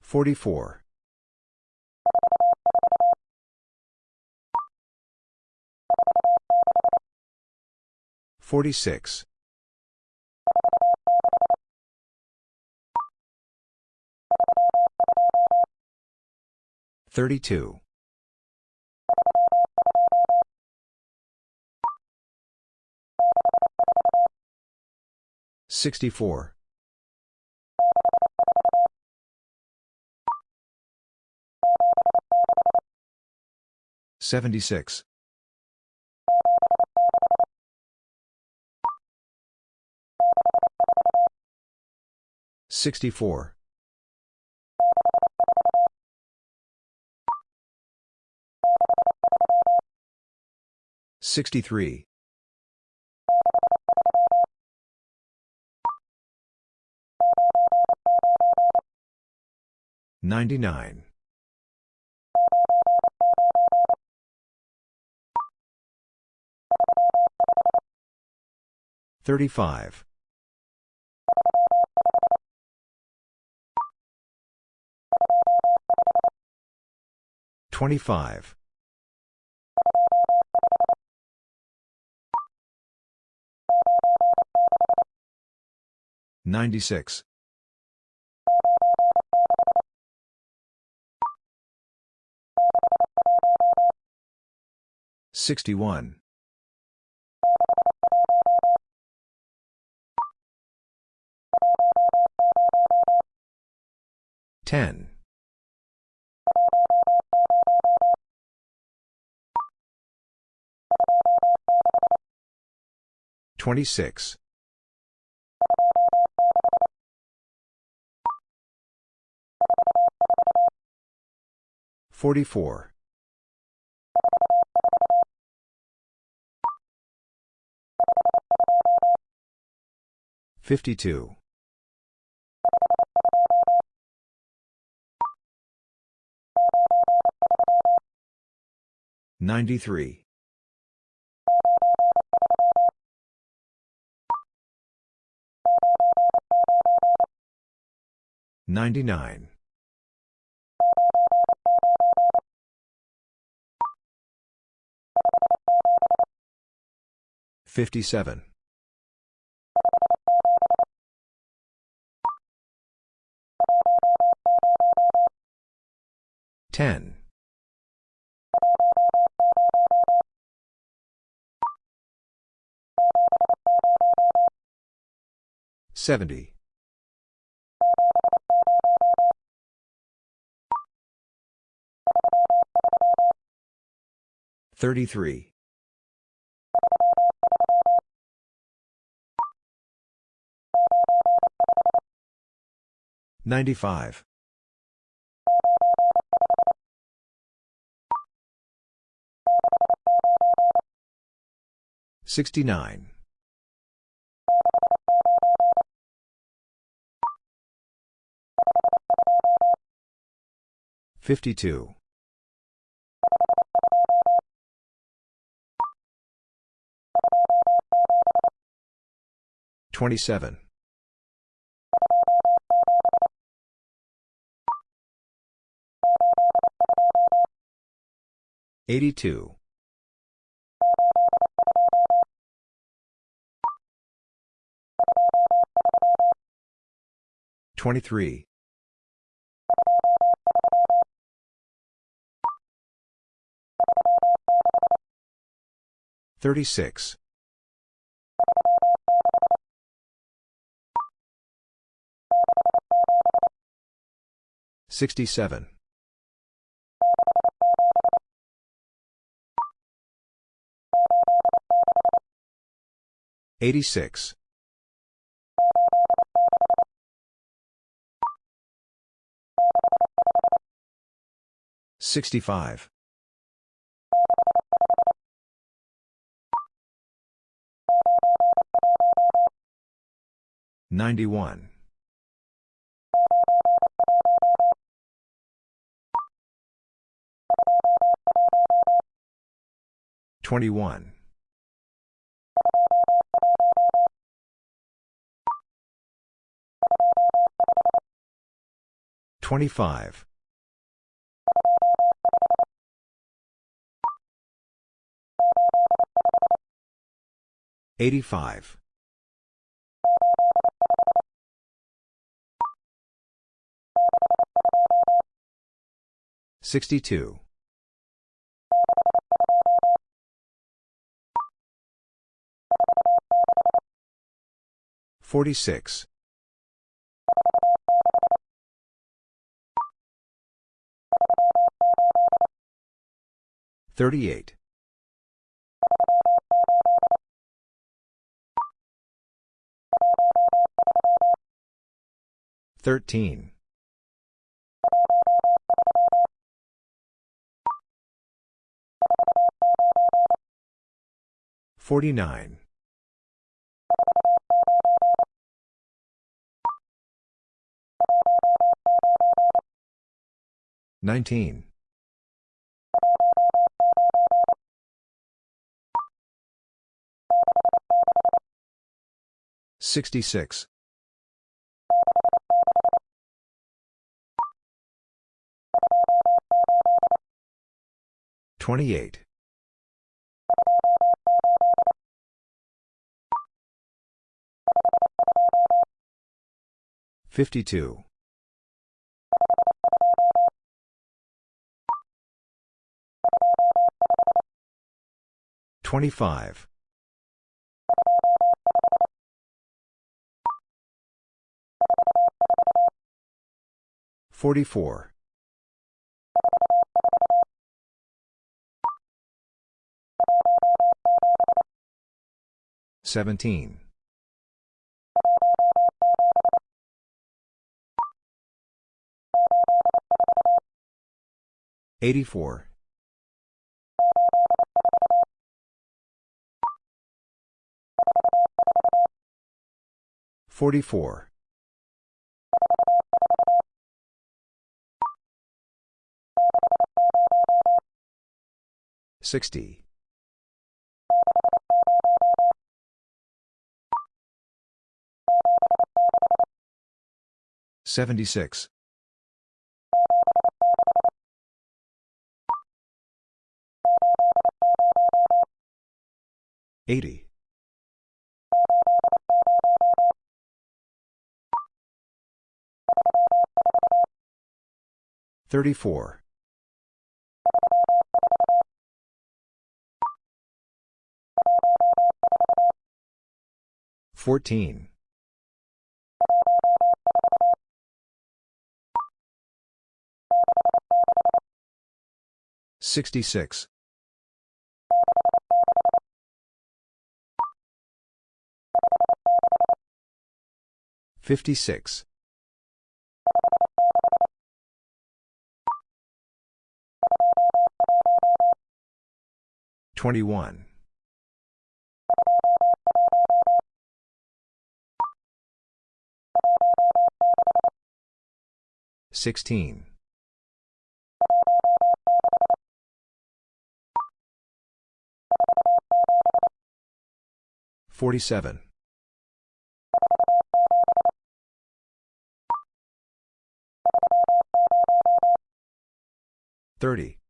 44. 46. 32. 64. 76. 64. 63. 99. 35. 25. 96. 61. 10. 26. 44. 52. 93. 99. 57. 10. 70. 33. 95. 69. 52. 27. 82. 23. 36. 67. 86. 65. 91. 21. 25. 85. 62. 46. 38. 13. 49. 19. 66. 28. 52. 25. 44. 17. 84. 44. 60. 76. 80. 34. 14. 66. 56. 21. 16. 47. 30.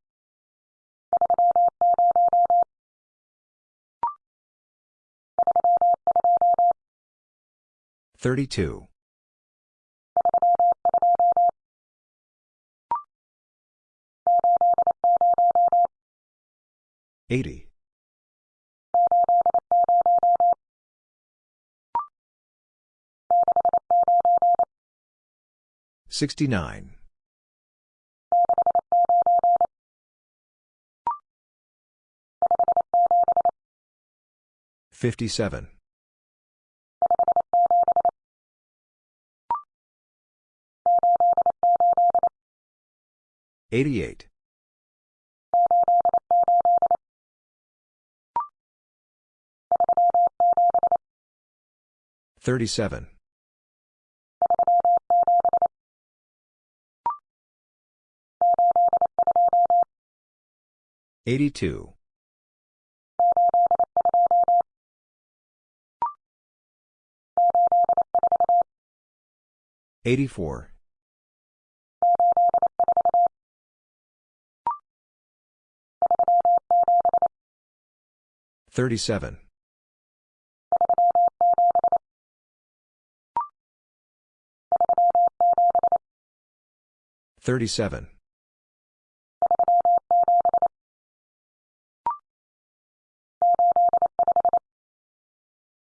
32. 80. 69. 57. 88. 37. 82. 84. Thirty-seven. Thirty-seven.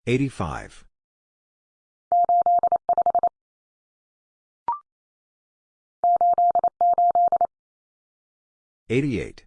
Eighty-five. Eighty-eight.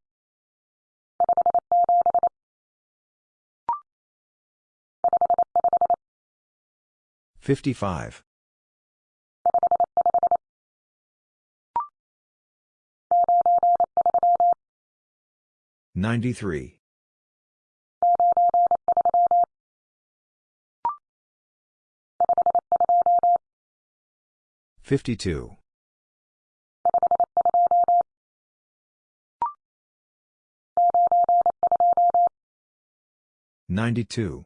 55. 93. 52. 92.